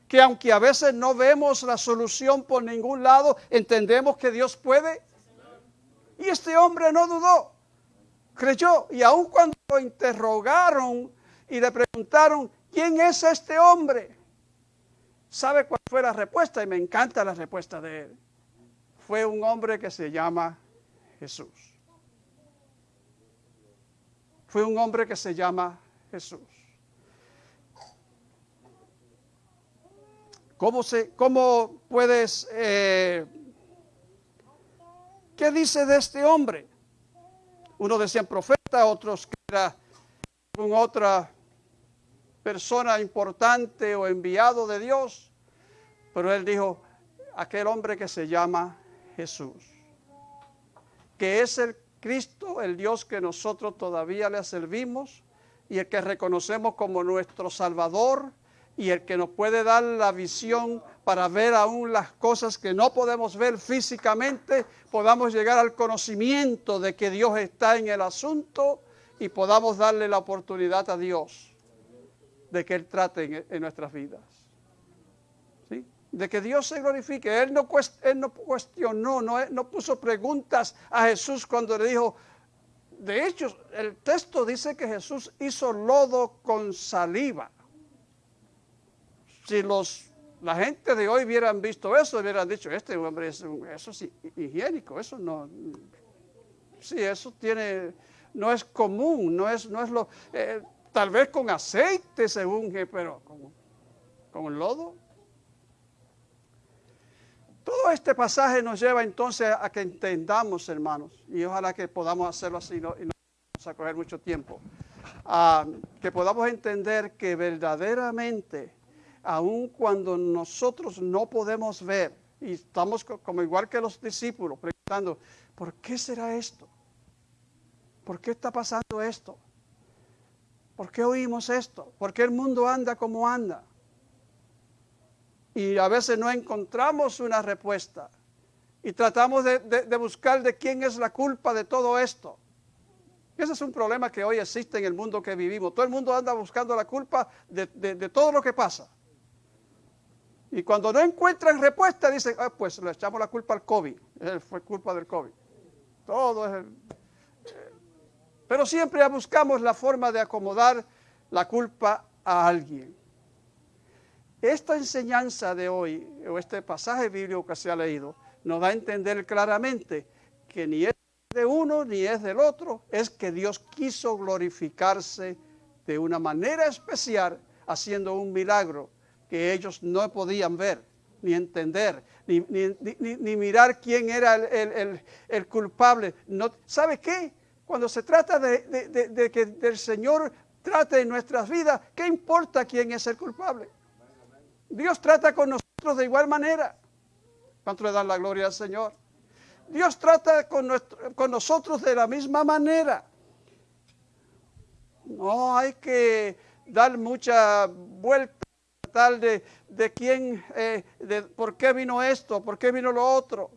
S9: que aunque a veces no vemos la solución por ningún lado, entendemos que Dios puede. Y este hombre no dudó, creyó, y aun cuando lo interrogaron y le preguntaron, ¿Quién es este hombre? ¿Sabe cuál fue la respuesta? Y me encanta la respuesta de él. Fue un hombre que se llama Jesús. Fue un hombre que se llama Jesús. ¿Cómo, se, cómo puedes... Eh, ¿Qué dice de este hombre? Uno decían profeta, otros que era con otra persona importante o enviado de Dios, pero él dijo, aquel hombre que se llama Jesús, que es el Cristo, el Dios que nosotros todavía le servimos y el que reconocemos como nuestro Salvador y el que nos puede dar la visión para ver aún las cosas que no podemos ver físicamente, podamos llegar al conocimiento de que Dios está en el asunto y podamos darle la oportunidad a Dios de que Él trate en, nuestras vidas. ¿Sí? De que Dios se glorifique. Él no, no cuestionó, no, no puso preguntas a Jesús cuando le dijo, de hecho, el texto dice que Jesús hizo lodo con saliva. Si los, la gente de hoy hubieran visto eso, hubieran dicho, este hombre es eso sí, higiénico, eso no, sí, eso tiene, no es común, no es, no es lo, eh, Tal vez con aceite se unge, pero con, con lodo. Todo este pasaje nos lleva entonces a que entendamos, hermanos, y ojalá que podamos hacerlo así no- y no vamos a coger mucho tiempo, ah, que podamos entender que verdaderamente, aun cuando nosotros no podemos ver, y estamos co- como igual que los discípulos, preguntando, ¿por qué será esto? ¿Por qué está pasando esto? ¿Por qué oímos esto? ¿Por qué el mundo anda como anda? Y a veces no encontramos una respuesta. Y tratamos de, buscar de quién es la culpa de todo esto. Ese es un problema que hoy existe en el mundo que vivimos. Todo el mundo anda buscando la culpa de todo lo que pasa. Y cuando no encuentran respuesta, dicen, "Ah, pues le echamos la culpa al COVID. Eh, Fue culpa del COVID. Todo es el, pero siempre buscamos la forma de acomodar la culpa a alguien. Esta enseñanza de hoy, o este pasaje bíblico que se ha leído, nos da a entender claramente que ni es de uno ni es del otro, es que Dios quiso glorificarse de una manera especial haciendo un milagro que ellos no podían ver, ni entender, ni, ni- ni- mirar quién era el, el- el- culpable. No, ¿Sabe qué? Cuando se trata de, de- de- de que el Señor trate en nuestras vidas, ¿qué importa quién es el culpable? Dios trata con nosotros de igual manera. ¿Cuánto le dan la gloria al Señor? Dios trata con, nuestro- con nosotros de la misma manera. No hay que dar mucha vuelta de quién, eh, de por qué vino esto, por qué vino lo otro.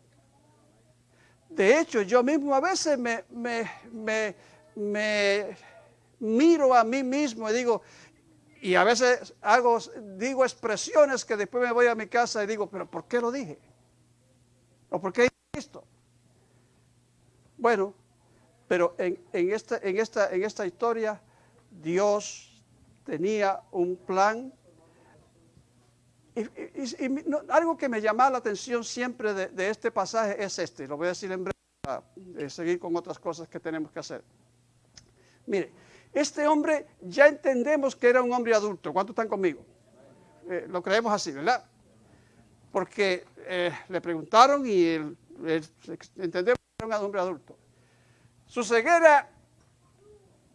S9: De hecho, yo mismo a veces me, me, me, me miro a mí mismo y digo, y a veces hago, digo expresiones que después me voy a mi casa y digo, pero ¿por qué lo dije? ¿O por qué hice esto? Bueno, pero en, en esta, en, esta, en esta historia Dios tenía un plan. Y, y- no- algo que me llama la atención siempre de, este pasaje es este, lo voy a decir en breve para eh, seguir con otras cosas que tenemos que hacer. Mire, este hombre ya entendemos que era un hombre adulto. ¿Cuántos están conmigo? Eh, lo creemos así, ¿verdad? Porque eh, le preguntaron y entendemos que era un hombre adulto. Su ceguera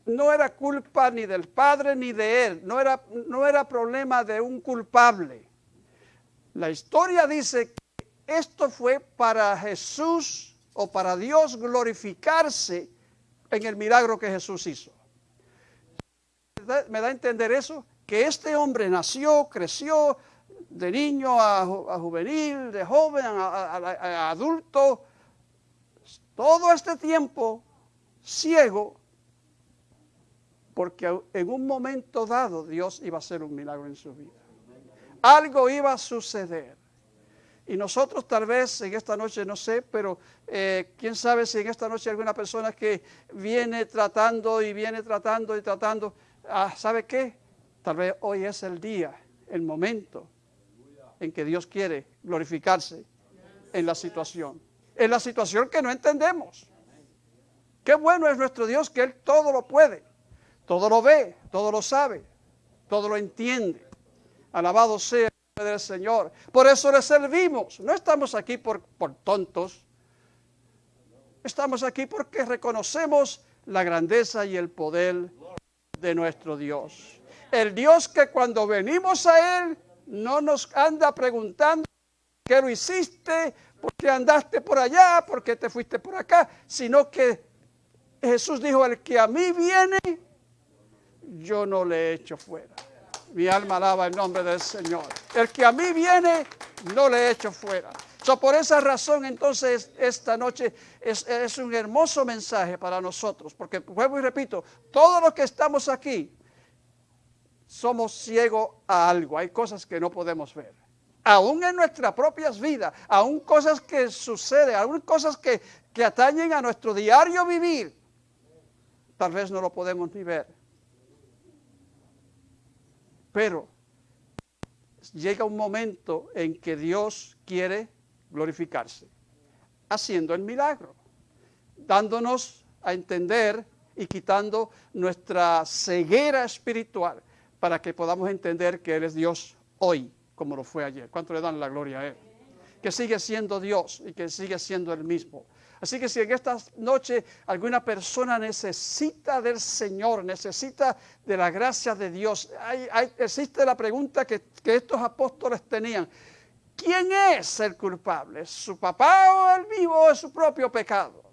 S9: no era culpa ni del padre ni de él, no era, no era problema de un culpable. La historia dice que esto fue para Jesús o para Dios glorificarse en el milagro que Jesús hizo. ¿Me da- ¿Me da a entender eso? Que este hombre nació, creció de niño a, ju- a juvenil, de joven a- a adulto, todo este tiempo ciego, porque en un momento dado Dios iba a hacer un milagro en su vida. Algo iba a suceder. Y nosotros tal vez en esta noche, no sé, pero eh, quién sabe si en esta noche alguna persona que viene tratando y viene tratando y tratando. Ah, ¿Sabe qué? Tal vez hoy es el día, el momento en que Dios quiere glorificarse en la situación. En la situación que no entendemos. Qué bueno es nuestro Dios que Él todo lo puede, todo lo ve, todo lo sabe, todo lo entiende. Alabado sea el Señor. Por eso le servimos. No estamos aquí por, por tontos. Estamos aquí porque reconocemos la grandeza y el poder de nuestro Dios. El Dios que cuando venimos a Él no nos anda preguntando qué lo hiciste, por qué andaste por allá, por qué te fuiste por acá, sino que Jesús dijo, el que a mí viene, yo no le echo fuera. Mi alma alaba el nombre del Señor. El que a mí viene, no le echo fuera. So, por esa razón, entonces, esta noche es, un hermoso mensaje para nosotros, porque vuelvo y repito, todos los que estamos aquí somos ciegos a algo. Hay cosas que no podemos ver. Aún en nuestras propias vidas, aún cosas que suceden, aún cosas que, que atañen a nuestro diario vivir, tal vez no lo podemos ni ver. Pero llega un momento en que Dios quiere glorificarse, haciendo el milagro, dándonos a entender y quitando nuestra ceguera espiritual para que podamos entender que Él es Dios hoy, como lo fue ayer. ¿Cuánto le dan la gloria a Él? que sigue siendo Dios y que sigue siendo el mismo. Así que si en esta noche alguna persona necesita del Señor, necesita de la gracia de Dios, existe la pregunta que, estos apóstoles tenían. ¿Quién es el culpable? ¿Su papá o el vivo o es su propio pecado?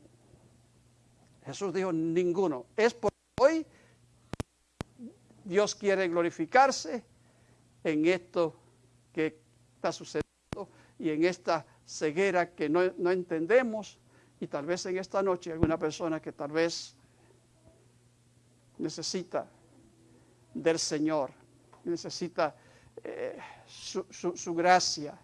S9: Jesús dijo, ninguno. Es por hoy Dios quiere glorificarse en esto que está sucediendo y en esta ceguera que no entendemos y tal vez en esta noche alguna persona que tal vez necesita del Señor, necesita eh, su, gracia.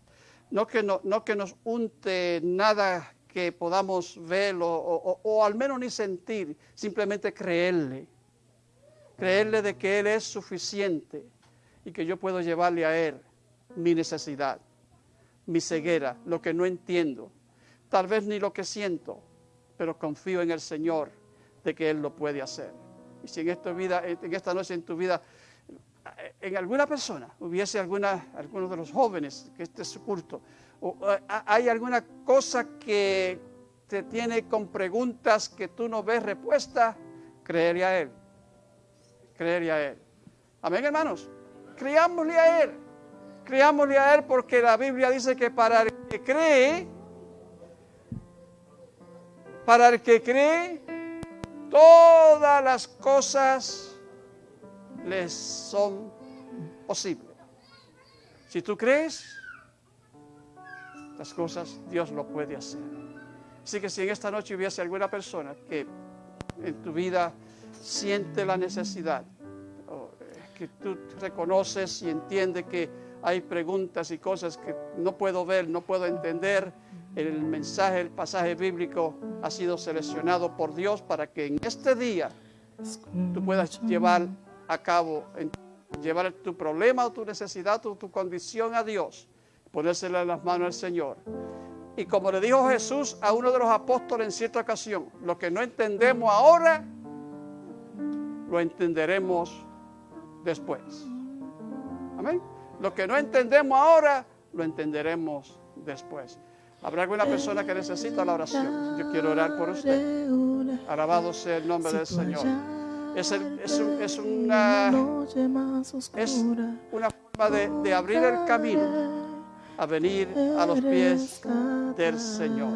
S9: No que, no, no que nos unte nada que podamos ver o- o al menos ni sentir, simplemente creerle. Creerle de que Él es suficiente y que yo puedo llevarle a Él mi necesidad, mi ceguera, lo que no entiendo, tal vez ni lo que siento, pero confío en el Señor de que Él lo puede hacer. Y si en esta vida, en esta noche en tu vida, en alguna persona hubiese alguna, alguno de los jóvenes que este es su culto, o eh, hay alguna cosa que te tiene con preguntas que tú no ves respuesta, creerle a Él, creerle a Él. Amén, hermanos. Creámosle a Él. Creámosle a Él porque la Biblia dice que para el que cree, para el que cree, todas las cosas les son posibles. Si tú crees, las cosas Dios lo puede hacer. Así que si en esta noche hubiese alguna persona que en tu vida siente la necesidad, eh, que tú reconoces y entiendes que hay preguntas y cosas que no puedo ver, no puedo entender, el mensaje, el pasaje bíblico ha sido seleccionado por Dios para que en este día tú puedas llevar a cabo, llevar tu problema o tu necesidad o tu condición a Dios, ponérsela en las manos al Señor. Y como le dijo Jesús a uno de los apóstoles en cierta ocasión, lo que no entendemos ahora, lo entenderemos después. Amén. Lo que no entendemos ahora, lo entenderemos después. ¿Habrá alguna persona que necesita la oración? Yo quiero orar por usted. Alabado sea el nombre del Señor. Es, el- es un- es una, es una forma de, de abrir el camino a venir a los pies del Señor.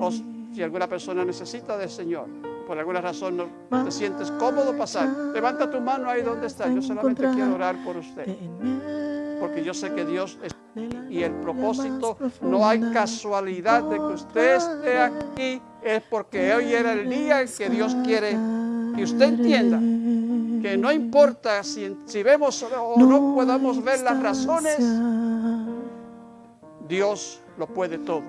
S9: O si alguna persona necesita del Señor, por alguna razón no te sientes cómodo pasar, levanta tu mano ahí donde está. Yo solamente quiero orar por usted. Porque yo sé que Dios es y el propósito no hay casualidad de que usted esté aquí, es porque hoy era el día en que Dios quiere que usted entienda que no importa si, si vemos o no podamos ver las razones, Dios lo puede todo.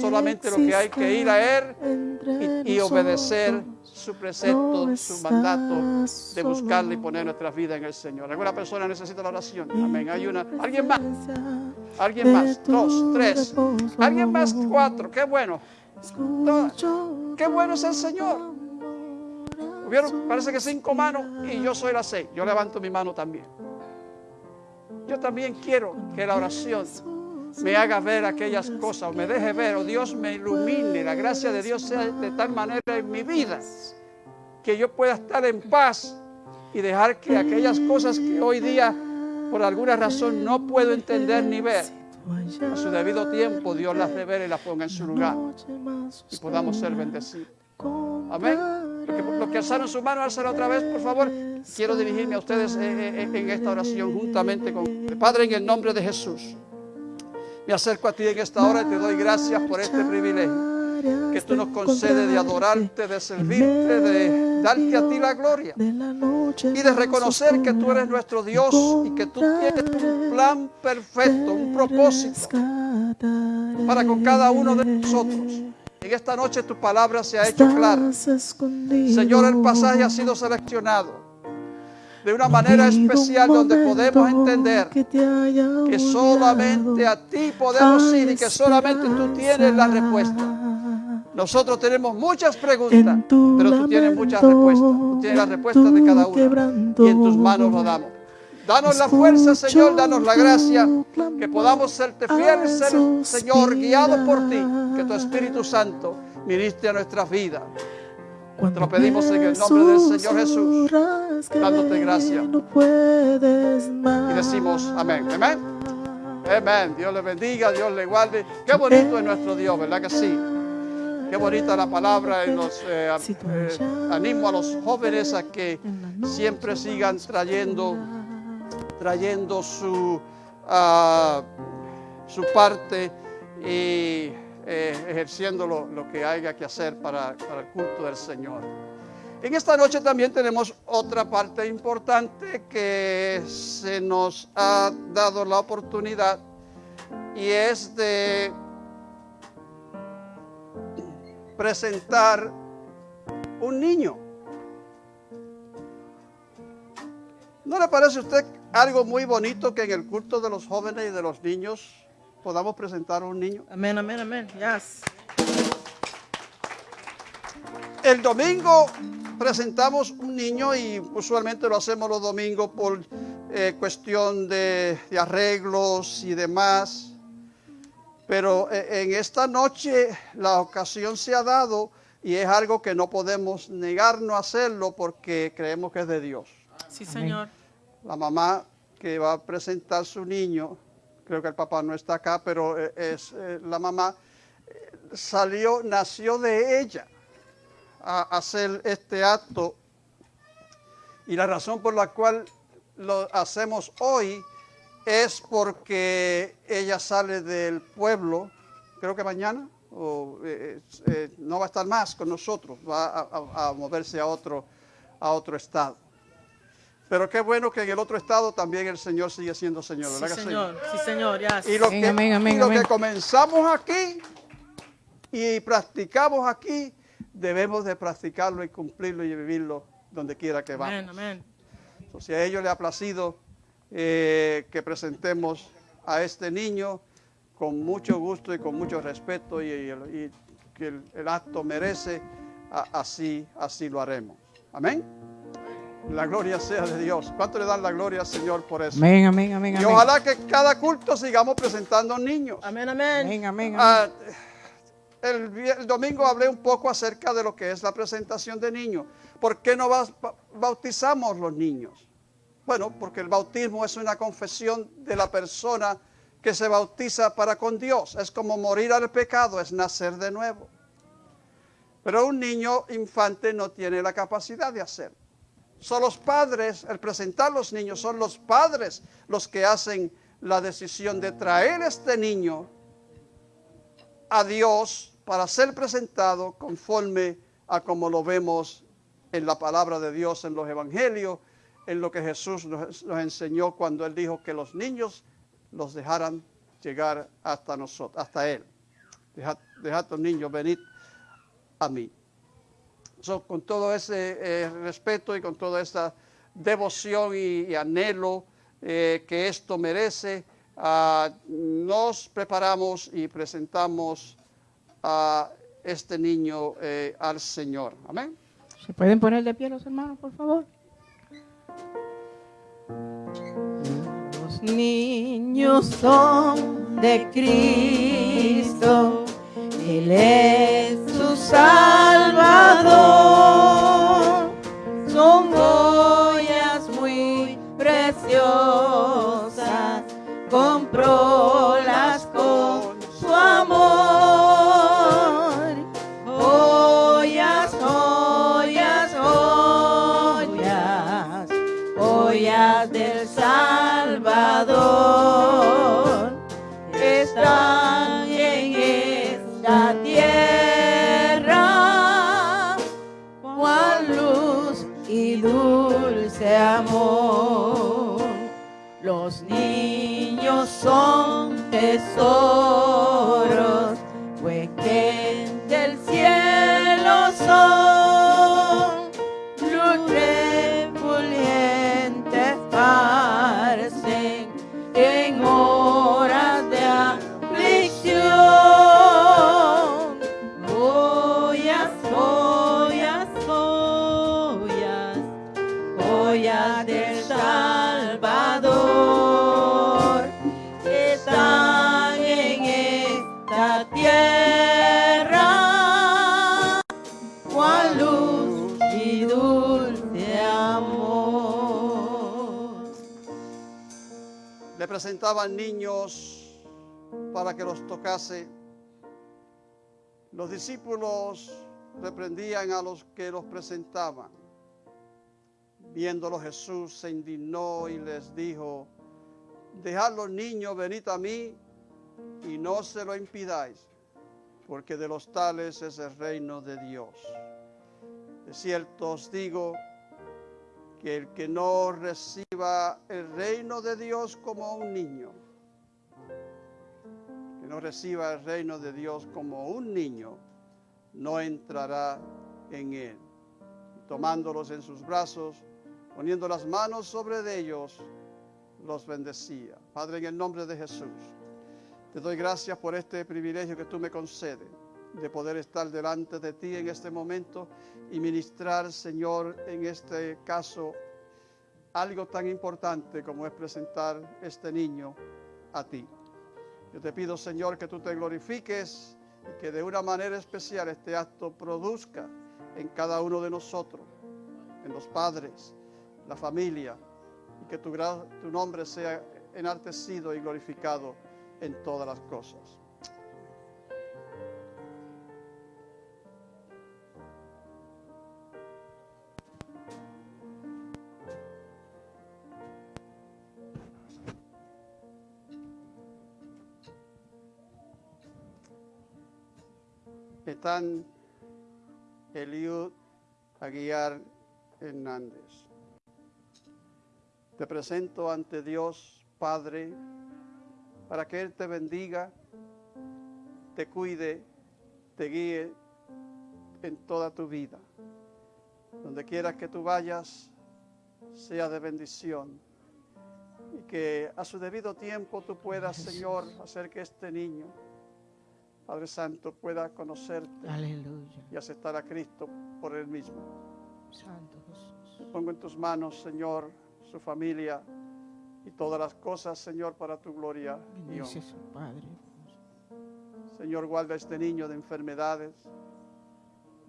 S9: Solamente lo que hay que ir a Él y, y obedecer su precepto, su mandato de buscarle y poner nuestra vida en el Señor. ¿Alguna persona necesita la oración? Amén. Hay una. ¿Alguien más? ¿Alguien más? Dos, tres. ¿Alguien más? Cuatro. Qué bueno. No, Qué bueno es el Señor. Hubieron, parece que cinco manos y yo soy la seis. Yo levanto mi mano también. Yo también quiero que la oración me haga ver aquellas cosas, o me deje ver, o Dios me ilumine, la gracia de Dios sea de tal manera en mi vida que yo pueda estar en paz y dejar que aquellas cosas que hoy día por alguna razón no puedo entender ni ver, a su debido tiempo Dios las revele y las ponga en su lugar y podamos ser bendecidos. Amén. Lo que, alzaron su mano, alzala otra vez, por favor. Quiero dirigirme a ustedes eh, eh, en esta oración juntamente con Padre en el nombre de Jesús. Me acerco a ti en esta hora y te doy gracias por este privilegio que tú nos concedes de adorarte, de servirte, de darte a ti la gloria y de reconocer que tú eres nuestro Dios y que tú tienes un plan perfecto, un propósito para con cada uno de nosotros. En esta noche tu palabra se ha hecho clara. Señor, el pasaje ha sido seleccionado de una manera especial donde podemos entender que solamente a ti podemos ir y que solamente tú tienes la respuesta. Nosotros tenemos muchas preguntas, pero tú tienes muchas respuestas. Tú tienes la respuesta de cada una y en tus manos lo damos. Danos la fuerza, Señor, danos la gracia, que podamos serte fieles, ser- Señor, guiados por ti, que tu Espíritu Santo ministre a nuestras vidas. Te lo pedimos en el nombre del Señor Jesús, dándote gracias. Y decimos amén. Amén. Amén. Dios le bendiga, Dios le guarde. Qué bonito es nuestro Dios, ¿verdad que sí? Qué bonita la palabra y los eh, eh, animo a los jóvenes a que siempre sigan trayendo, trayendo su, ah, su parte y eh, ejerciendo lo, que haya que hacer para el culto del Señor. En esta noche también tenemos otra parte importante que se nos ha dado la oportunidad y es de presentar un niño. ¿No le parece a usted algo muy bonito que en el culto de los jóvenes y de los niños podamos presentar un niño?
S2: Amén, amén, amén. Yes.
S9: El domingo presentamos un niño y usualmente lo hacemos los domingos por eh, cuestión de, de arreglos y demás. Pero eh, en esta noche la ocasión se ha dado y es algo que no podemos negarnos a hacerlo porque creemos que es de Dios.
S2: Sí, Señor.
S9: La mamá que va a presentar su niño, creo que el papá no está acá, pero eh, es eh, la mamá, eh, salió, nació de ella a hacer este acto. Y la razón por la cual lo hacemos hoy es porque ella sale del pueblo, creo que mañana, o, no va a estar más con nosotros, va a, a- a moverse a otro, a otro estado. Pero qué bueno que en el otro estado también el Señor sigue siendo Señor,
S2: Sí,
S9: ¿verdad sí?
S2: Señor. Sí, Señor. Yes.
S9: Y lo,
S10: Amén,
S9: que,
S10: amén, amén,
S9: y lo
S10: amén.
S9: que comenzamos aquí y practicamos aquí, debemos de practicarlo y cumplirlo y vivirlo donde quiera que vamos.
S2: Amén, amén.
S9: So, Si a ellos les ha placido eh, que presentemos a este niño con mucho gusto y con mucho respeto y, y el- y que el, el acto merece, a- así, así lo haremos. Amén. La gloria sea de Dios. ¿Cuánto le dan la gloria al Señor por eso?
S3: Amén, amén, amén,
S9: Y
S3: amén.
S9: ojalá que cada culto sigamos presentando niños.
S2: Amén, amén.
S3: Amén, amén, amén.
S9: Ah, el, el domingo hablé un poco acerca de lo que es la presentación de niños. ¿Por qué no ba- ba- bautizamos los niños? Bueno, porque el bautismo es una confesión de la persona que se bautiza para con Dios. Es como morir al pecado, es nacer de nuevo. Pero un niño infante no tiene la capacidad de hacerlo. Son los padres, el presentar los niños, son los padres los que hacen la decisión de traer este niño a Dios para ser presentado conforme a como lo vemos en la palabra de Dios, en los evangelios, en lo que Jesús nos, enseñó cuando Él dijo que los niños los dejaran llegar hasta nosotros, hasta Él. Dejad, dejad los niños venir a mí. Con todo ese eh, respeto y con toda esta devoción y, y anhelo eh, que esto merece, ah, nos preparamos y presentamos a este niño eh, al Señor. Amén.
S3: ¿Se pueden poner de pie los hermanos, por favor?
S11: Los niños son de Cristo, Él es su Salvador. Son joyas muy preciosas, comprólas son
S9: presentaban niños para que los tocase. Los discípulos reprendían a los que los presentaban. Viéndolo Jesús se indignó y les dijo, dejad los niños, venid a mí y no se lo impidáis, porque de los tales es el reino de Dios. De cierto os digo que el que no reciba el reino de Dios como un niño, que no reciba el reino de Dios como un niño, no entrará en él. Tomándolos en sus brazos, poniendo las manos sobre ellos, los bendecía. Padre, en el nombre de Jesús, te doy gracias por este privilegio que tú me concedes de poder estar delante de ti en este momento y ministrar, Señor, en este caso, algo tan importante como es presentar este niño a ti. Yo te pido, Señor, que tú te glorifiques y que de una manera especial este acto produzca en cada uno de nosotros, en los padres, la familia, y que tu, nombre sea enaltecido y glorificado en todas las cosas. Están Eliud Aguiar Hernández. Te presento ante Dios, Padre, para que Él te bendiga, te cuide, te guíe en toda tu vida. Donde quieras que tú vayas, sea de bendición. Y que a su debido tiempo tú puedas, Señor, hacer que este niño, Padre Santo, pueda conocerte y aceptar a Cristo por él mismo. Santo Jesús. pongo en tus manos, Señor, su familia y todas las cosas, Señor, para tu gloria. Padre. Señor, guarda a este niño de enfermedades.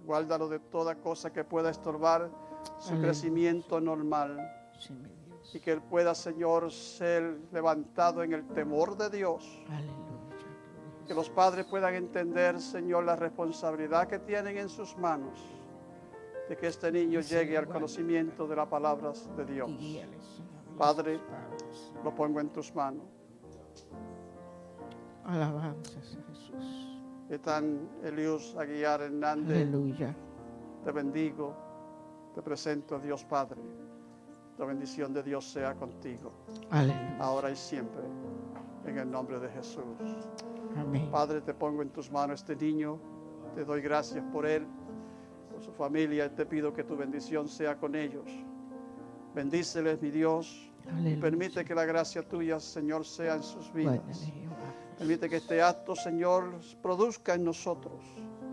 S9: Guárdalo de toda cosa que pueda estorbar su crecimiento normal. y que Él pueda, Señor, ser levantado en el temor de Dios. Que los padres puedan entender, Señor, la responsabilidad que tienen en sus manos de que este niño llegue al conocimiento de las palabras de Dios. Padre, lo pongo en tus manos.
S11: Alabanzas Jesús.
S9: Están Elius Aguiar Hernández.
S11: Aleluya.
S9: Te bendigo, te presento a Dios Padre. La bendición de Dios sea contigo.
S11: Aleluya.
S9: Ahora y siempre. En el nombre de Jesús.
S11: Amén.
S9: Padre, te pongo en tus manos este niño. Te doy gracias por él su familia. Te pido que tu bendición sea con ellos. Bendíceles, mi Dios. Y permite que la gracia tuya, Señor, sea en sus vidas. Permite que este acto, Señor, produzca en nosotros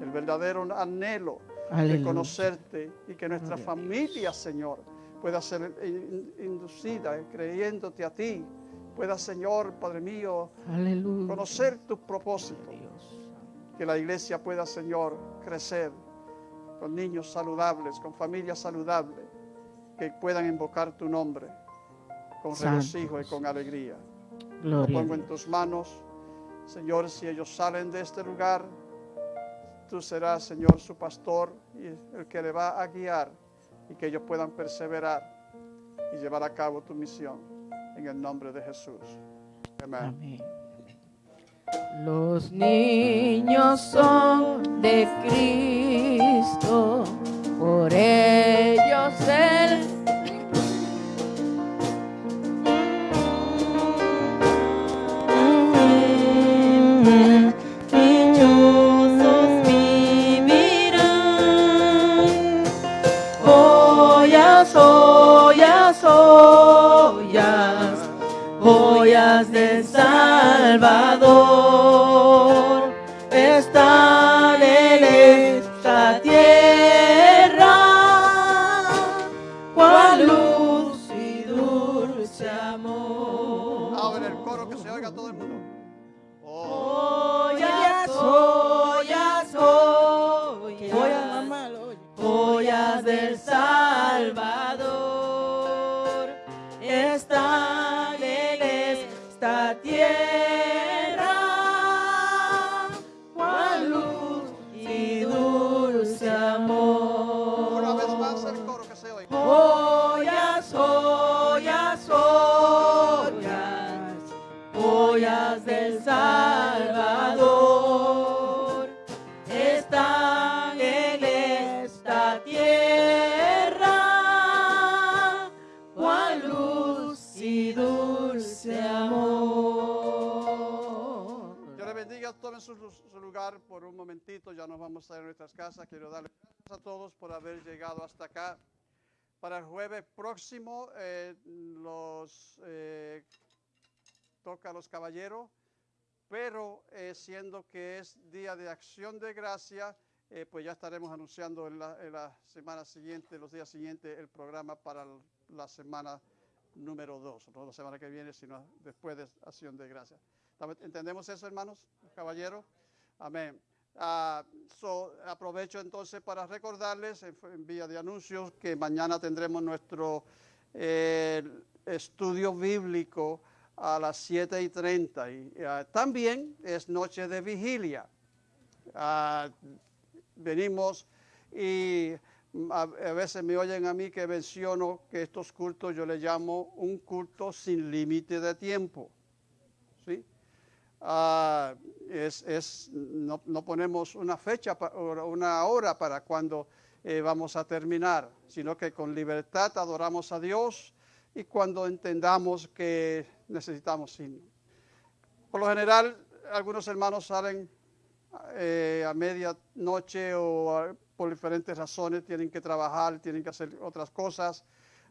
S9: el verdadero anhelo de conocerte y que nuestra familia, Señor, pueda ser inducida creyéndote a ti. Pueda, Señor, Padre mío, conocer tus propósitos. Que la iglesia pueda, Señor, crecer con niños saludables, con familias saludables, que puedan invocar tu nombre con regocijo y con alegría. Lo pongo en tus manos, Señor, si ellos salen de este lugar, tú serás, Señor, su pastor y el que le va a guiar y que ellos puedan perseverar y llevar a cabo tu misión. En el nombre de Jesús.
S11: Amén. Los niños son de Cristo, por ellos Él de Salvador
S9: Tomen su, su lugar por un momentito, ya nos vamos a ir a nuestras casas. Quiero darles gracias a todos por haber llegado hasta acá. Para el jueves próximo, eh, los eh, toca a los caballeros, pero eh, siendo que es día de acción de gracia, eh, pues ya estaremos anunciando en la, en la semana siguiente, los días siguientes, el programa para la semana número 2, no la semana que viene, sino después de acción de gracia. ¿Estamos- ¿Entendemos eso, hermanos, caballeros? Amén. Ah, aprovecho entonces para recordarles en, vía de anuncios que mañana tendremos nuestro eh, estudio bíblico a las 7 y 30. Y ah, también es noche de vigilia. Ah, venimos y mm, a, a veces me oyen a mí que menciono que estos cultos yo le llamo un culto sin límite de tiempo. ¿sí? Ah, no, ponemos una fecha, una hora para cuando eh, vamos a terminar, sino que con libertad adoramos a Dios y cuando entendamos que necesitamos ir. Por lo general, algunos hermanos salen eh, a medianoche o a- por diferentes razones, tienen que trabajar, tienen que hacer otras cosas.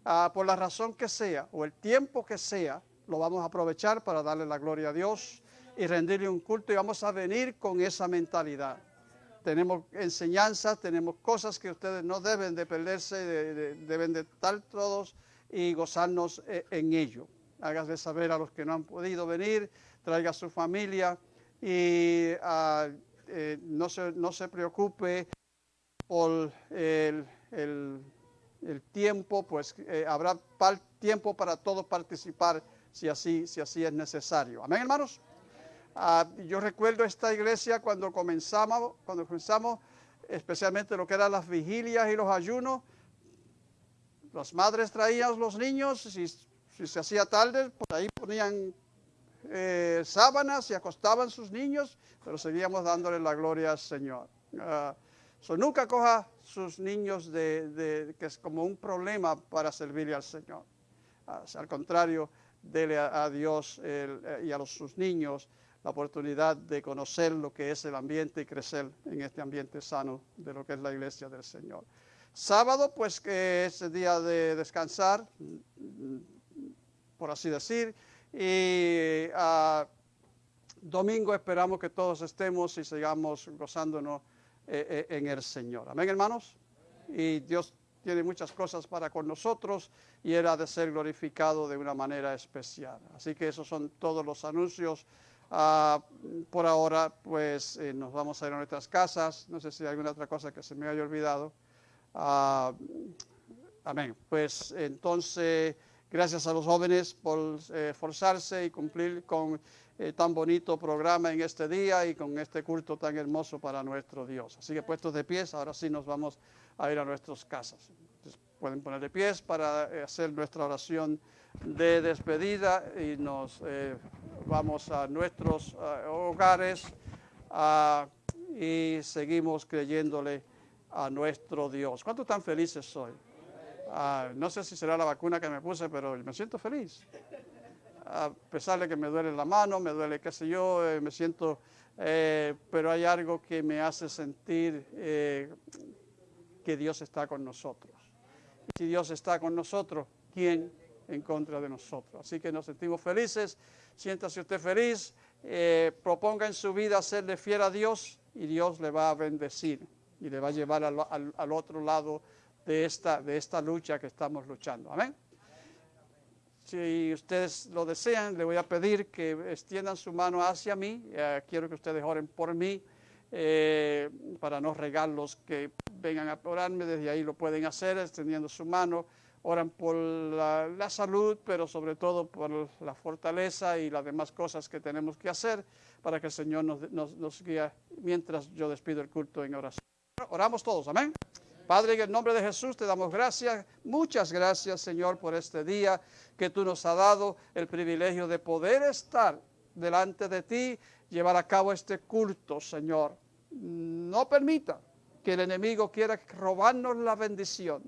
S9: Ah, por la razón que sea o el tiempo que sea, lo vamos a aprovechar para darle la gloria a Dios y rendirle un culto y vamos a venir con esa mentalidad. Tenemos enseñanzas, tenemos cosas que ustedes no deben de perderse, de- de- deben de estar todos y gozarnos eh, en ello. Hágase saber a los que no han podido venir, traiga su familia y ah, eh, no, se, no se preocupe por el, el- tiempo, pues eh, habrá tiempo para todos participar si así, si así es necesario. Amén, hermanos. Ah, yo recuerdo esta iglesia cuando comenzamos, cuando comenzamos, especialmente lo que eran las vigilias y los ayunos. Las madres traían los niños, si, si se hacía tarde, por ahí ponían eh, sábanas y acostaban sus niños, pero seguíamos dándole la gloria al Señor. Ah, so, nunca coja sus niños de, que es como un problema para servirle al Señor. Ah, al contrario, dele a, Dios eh, y a sus niños la oportunidad de conocer lo que es el ambiente y crecer en este ambiente sano de lo que es la iglesia del Señor. Sábado, pues que es el día de descansar, por así decir, y ah, domingo esperamos que todos estemos y sigamos gozándonos eh, eh, en el Señor. Amén, hermanos. Y Dios tiene muchas cosas para con nosotros y ha de ser glorificado de una manera especial. Así que esos son todos los anuncios. Ah, por ahora, pues eh, nos vamos a ir a nuestras casas. No sé si hay alguna otra cosa que se me haya olvidado. Ah, amén. Pues entonces, gracias a los jóvenes por eh, esforzarse y cumplir con eh, tan bonito programa en este día y con este culto tan hermoso para nuestro Dios. Así que puestos de pies, ahora sí nos vamos a ir a nuestras casas. Entonces, pueden poner de pies para eh, hacer nuestra oración de despedida y nos eh, vamos a nuestros eh, hogares ah, y seguimos creyéndole a nuestro Dios. ¿Cuántos tan felices soy? Ah, no sé si será la vacuna que me puse, pero me siento feliz. A pesar de que me duele la mano, me duele qué sé yo, eh, me siento, eh, pero hay algo que me hace sentir que Dios está con nosotros. Y si Dios está con nosotros, ¿quién en contra de nosotros? Así que nos sentimos felices, siéntase usted feliz, eh, proponga en su vida serle fiel a Dios y Dios le va a bendecir y le va a llevar al otro lado de esta, de esta lucha que estamos luchando. Amén. Si ustedes lo desean, le voy a pedir que extiendan su mano hacia mí. Eh, quiero que ustedes oren por mí eh, para no regalos que vengan a orarme. Desde ahí lo pueden hacer extendiendo su mano. Oran por la, salud, pero sobre todo por la fortaleza y las demás cosas que tenemos que hacer para que el Señor nos, nos, nos guíe mientras yo despido el culto en oración. Oramos todos, amén. Padre, en el nombre de Jesús te damos gracias, muchas gracias Señor por este día que tú nos has dado el privilegio de poder estar delante de ti, llevar a cabo este culto, Señor. No permita que el enemigo quiera robarnos la bendición,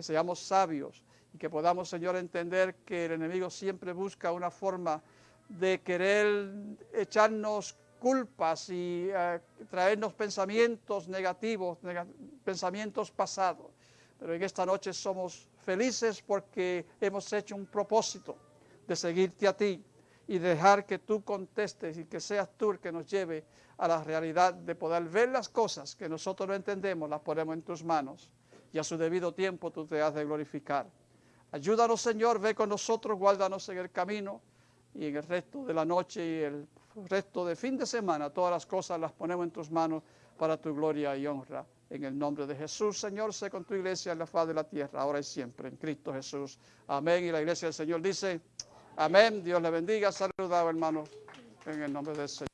S9: que seamos sabios y que podamos, Señor, entender que el enemigo siempre busca una forma de querer echarnos culpas y eh, traernos pensamientos negativos, nega- pensamientos pasados. Pero en esta noche somos felices porque hemos hecho un propósito de seguirte a ti y dejar que tú contestes y que seas tú el que nos lleve a la realidad de poder ver las cosas que nosotros no entendemos, las ponemos en tus manos y a su debido tiempo tú te has de glorificar. Ayúdanos, Señor, ve con nosotros, guárdanos en el camino y en el resto de la noche y el resto de fin de semana. Todas las cosas las ponemos en tus manos para tu gloria y honra. En el nombre de Jesús, Señor, sé con tu iglesia en la faz de la tierra, ahora y siempre, en Cristo Jesús. Amén. Y la iglesia del Señor dice, amén. Dios le bendiga. Saludado, hermanos, en el nombre del Señor.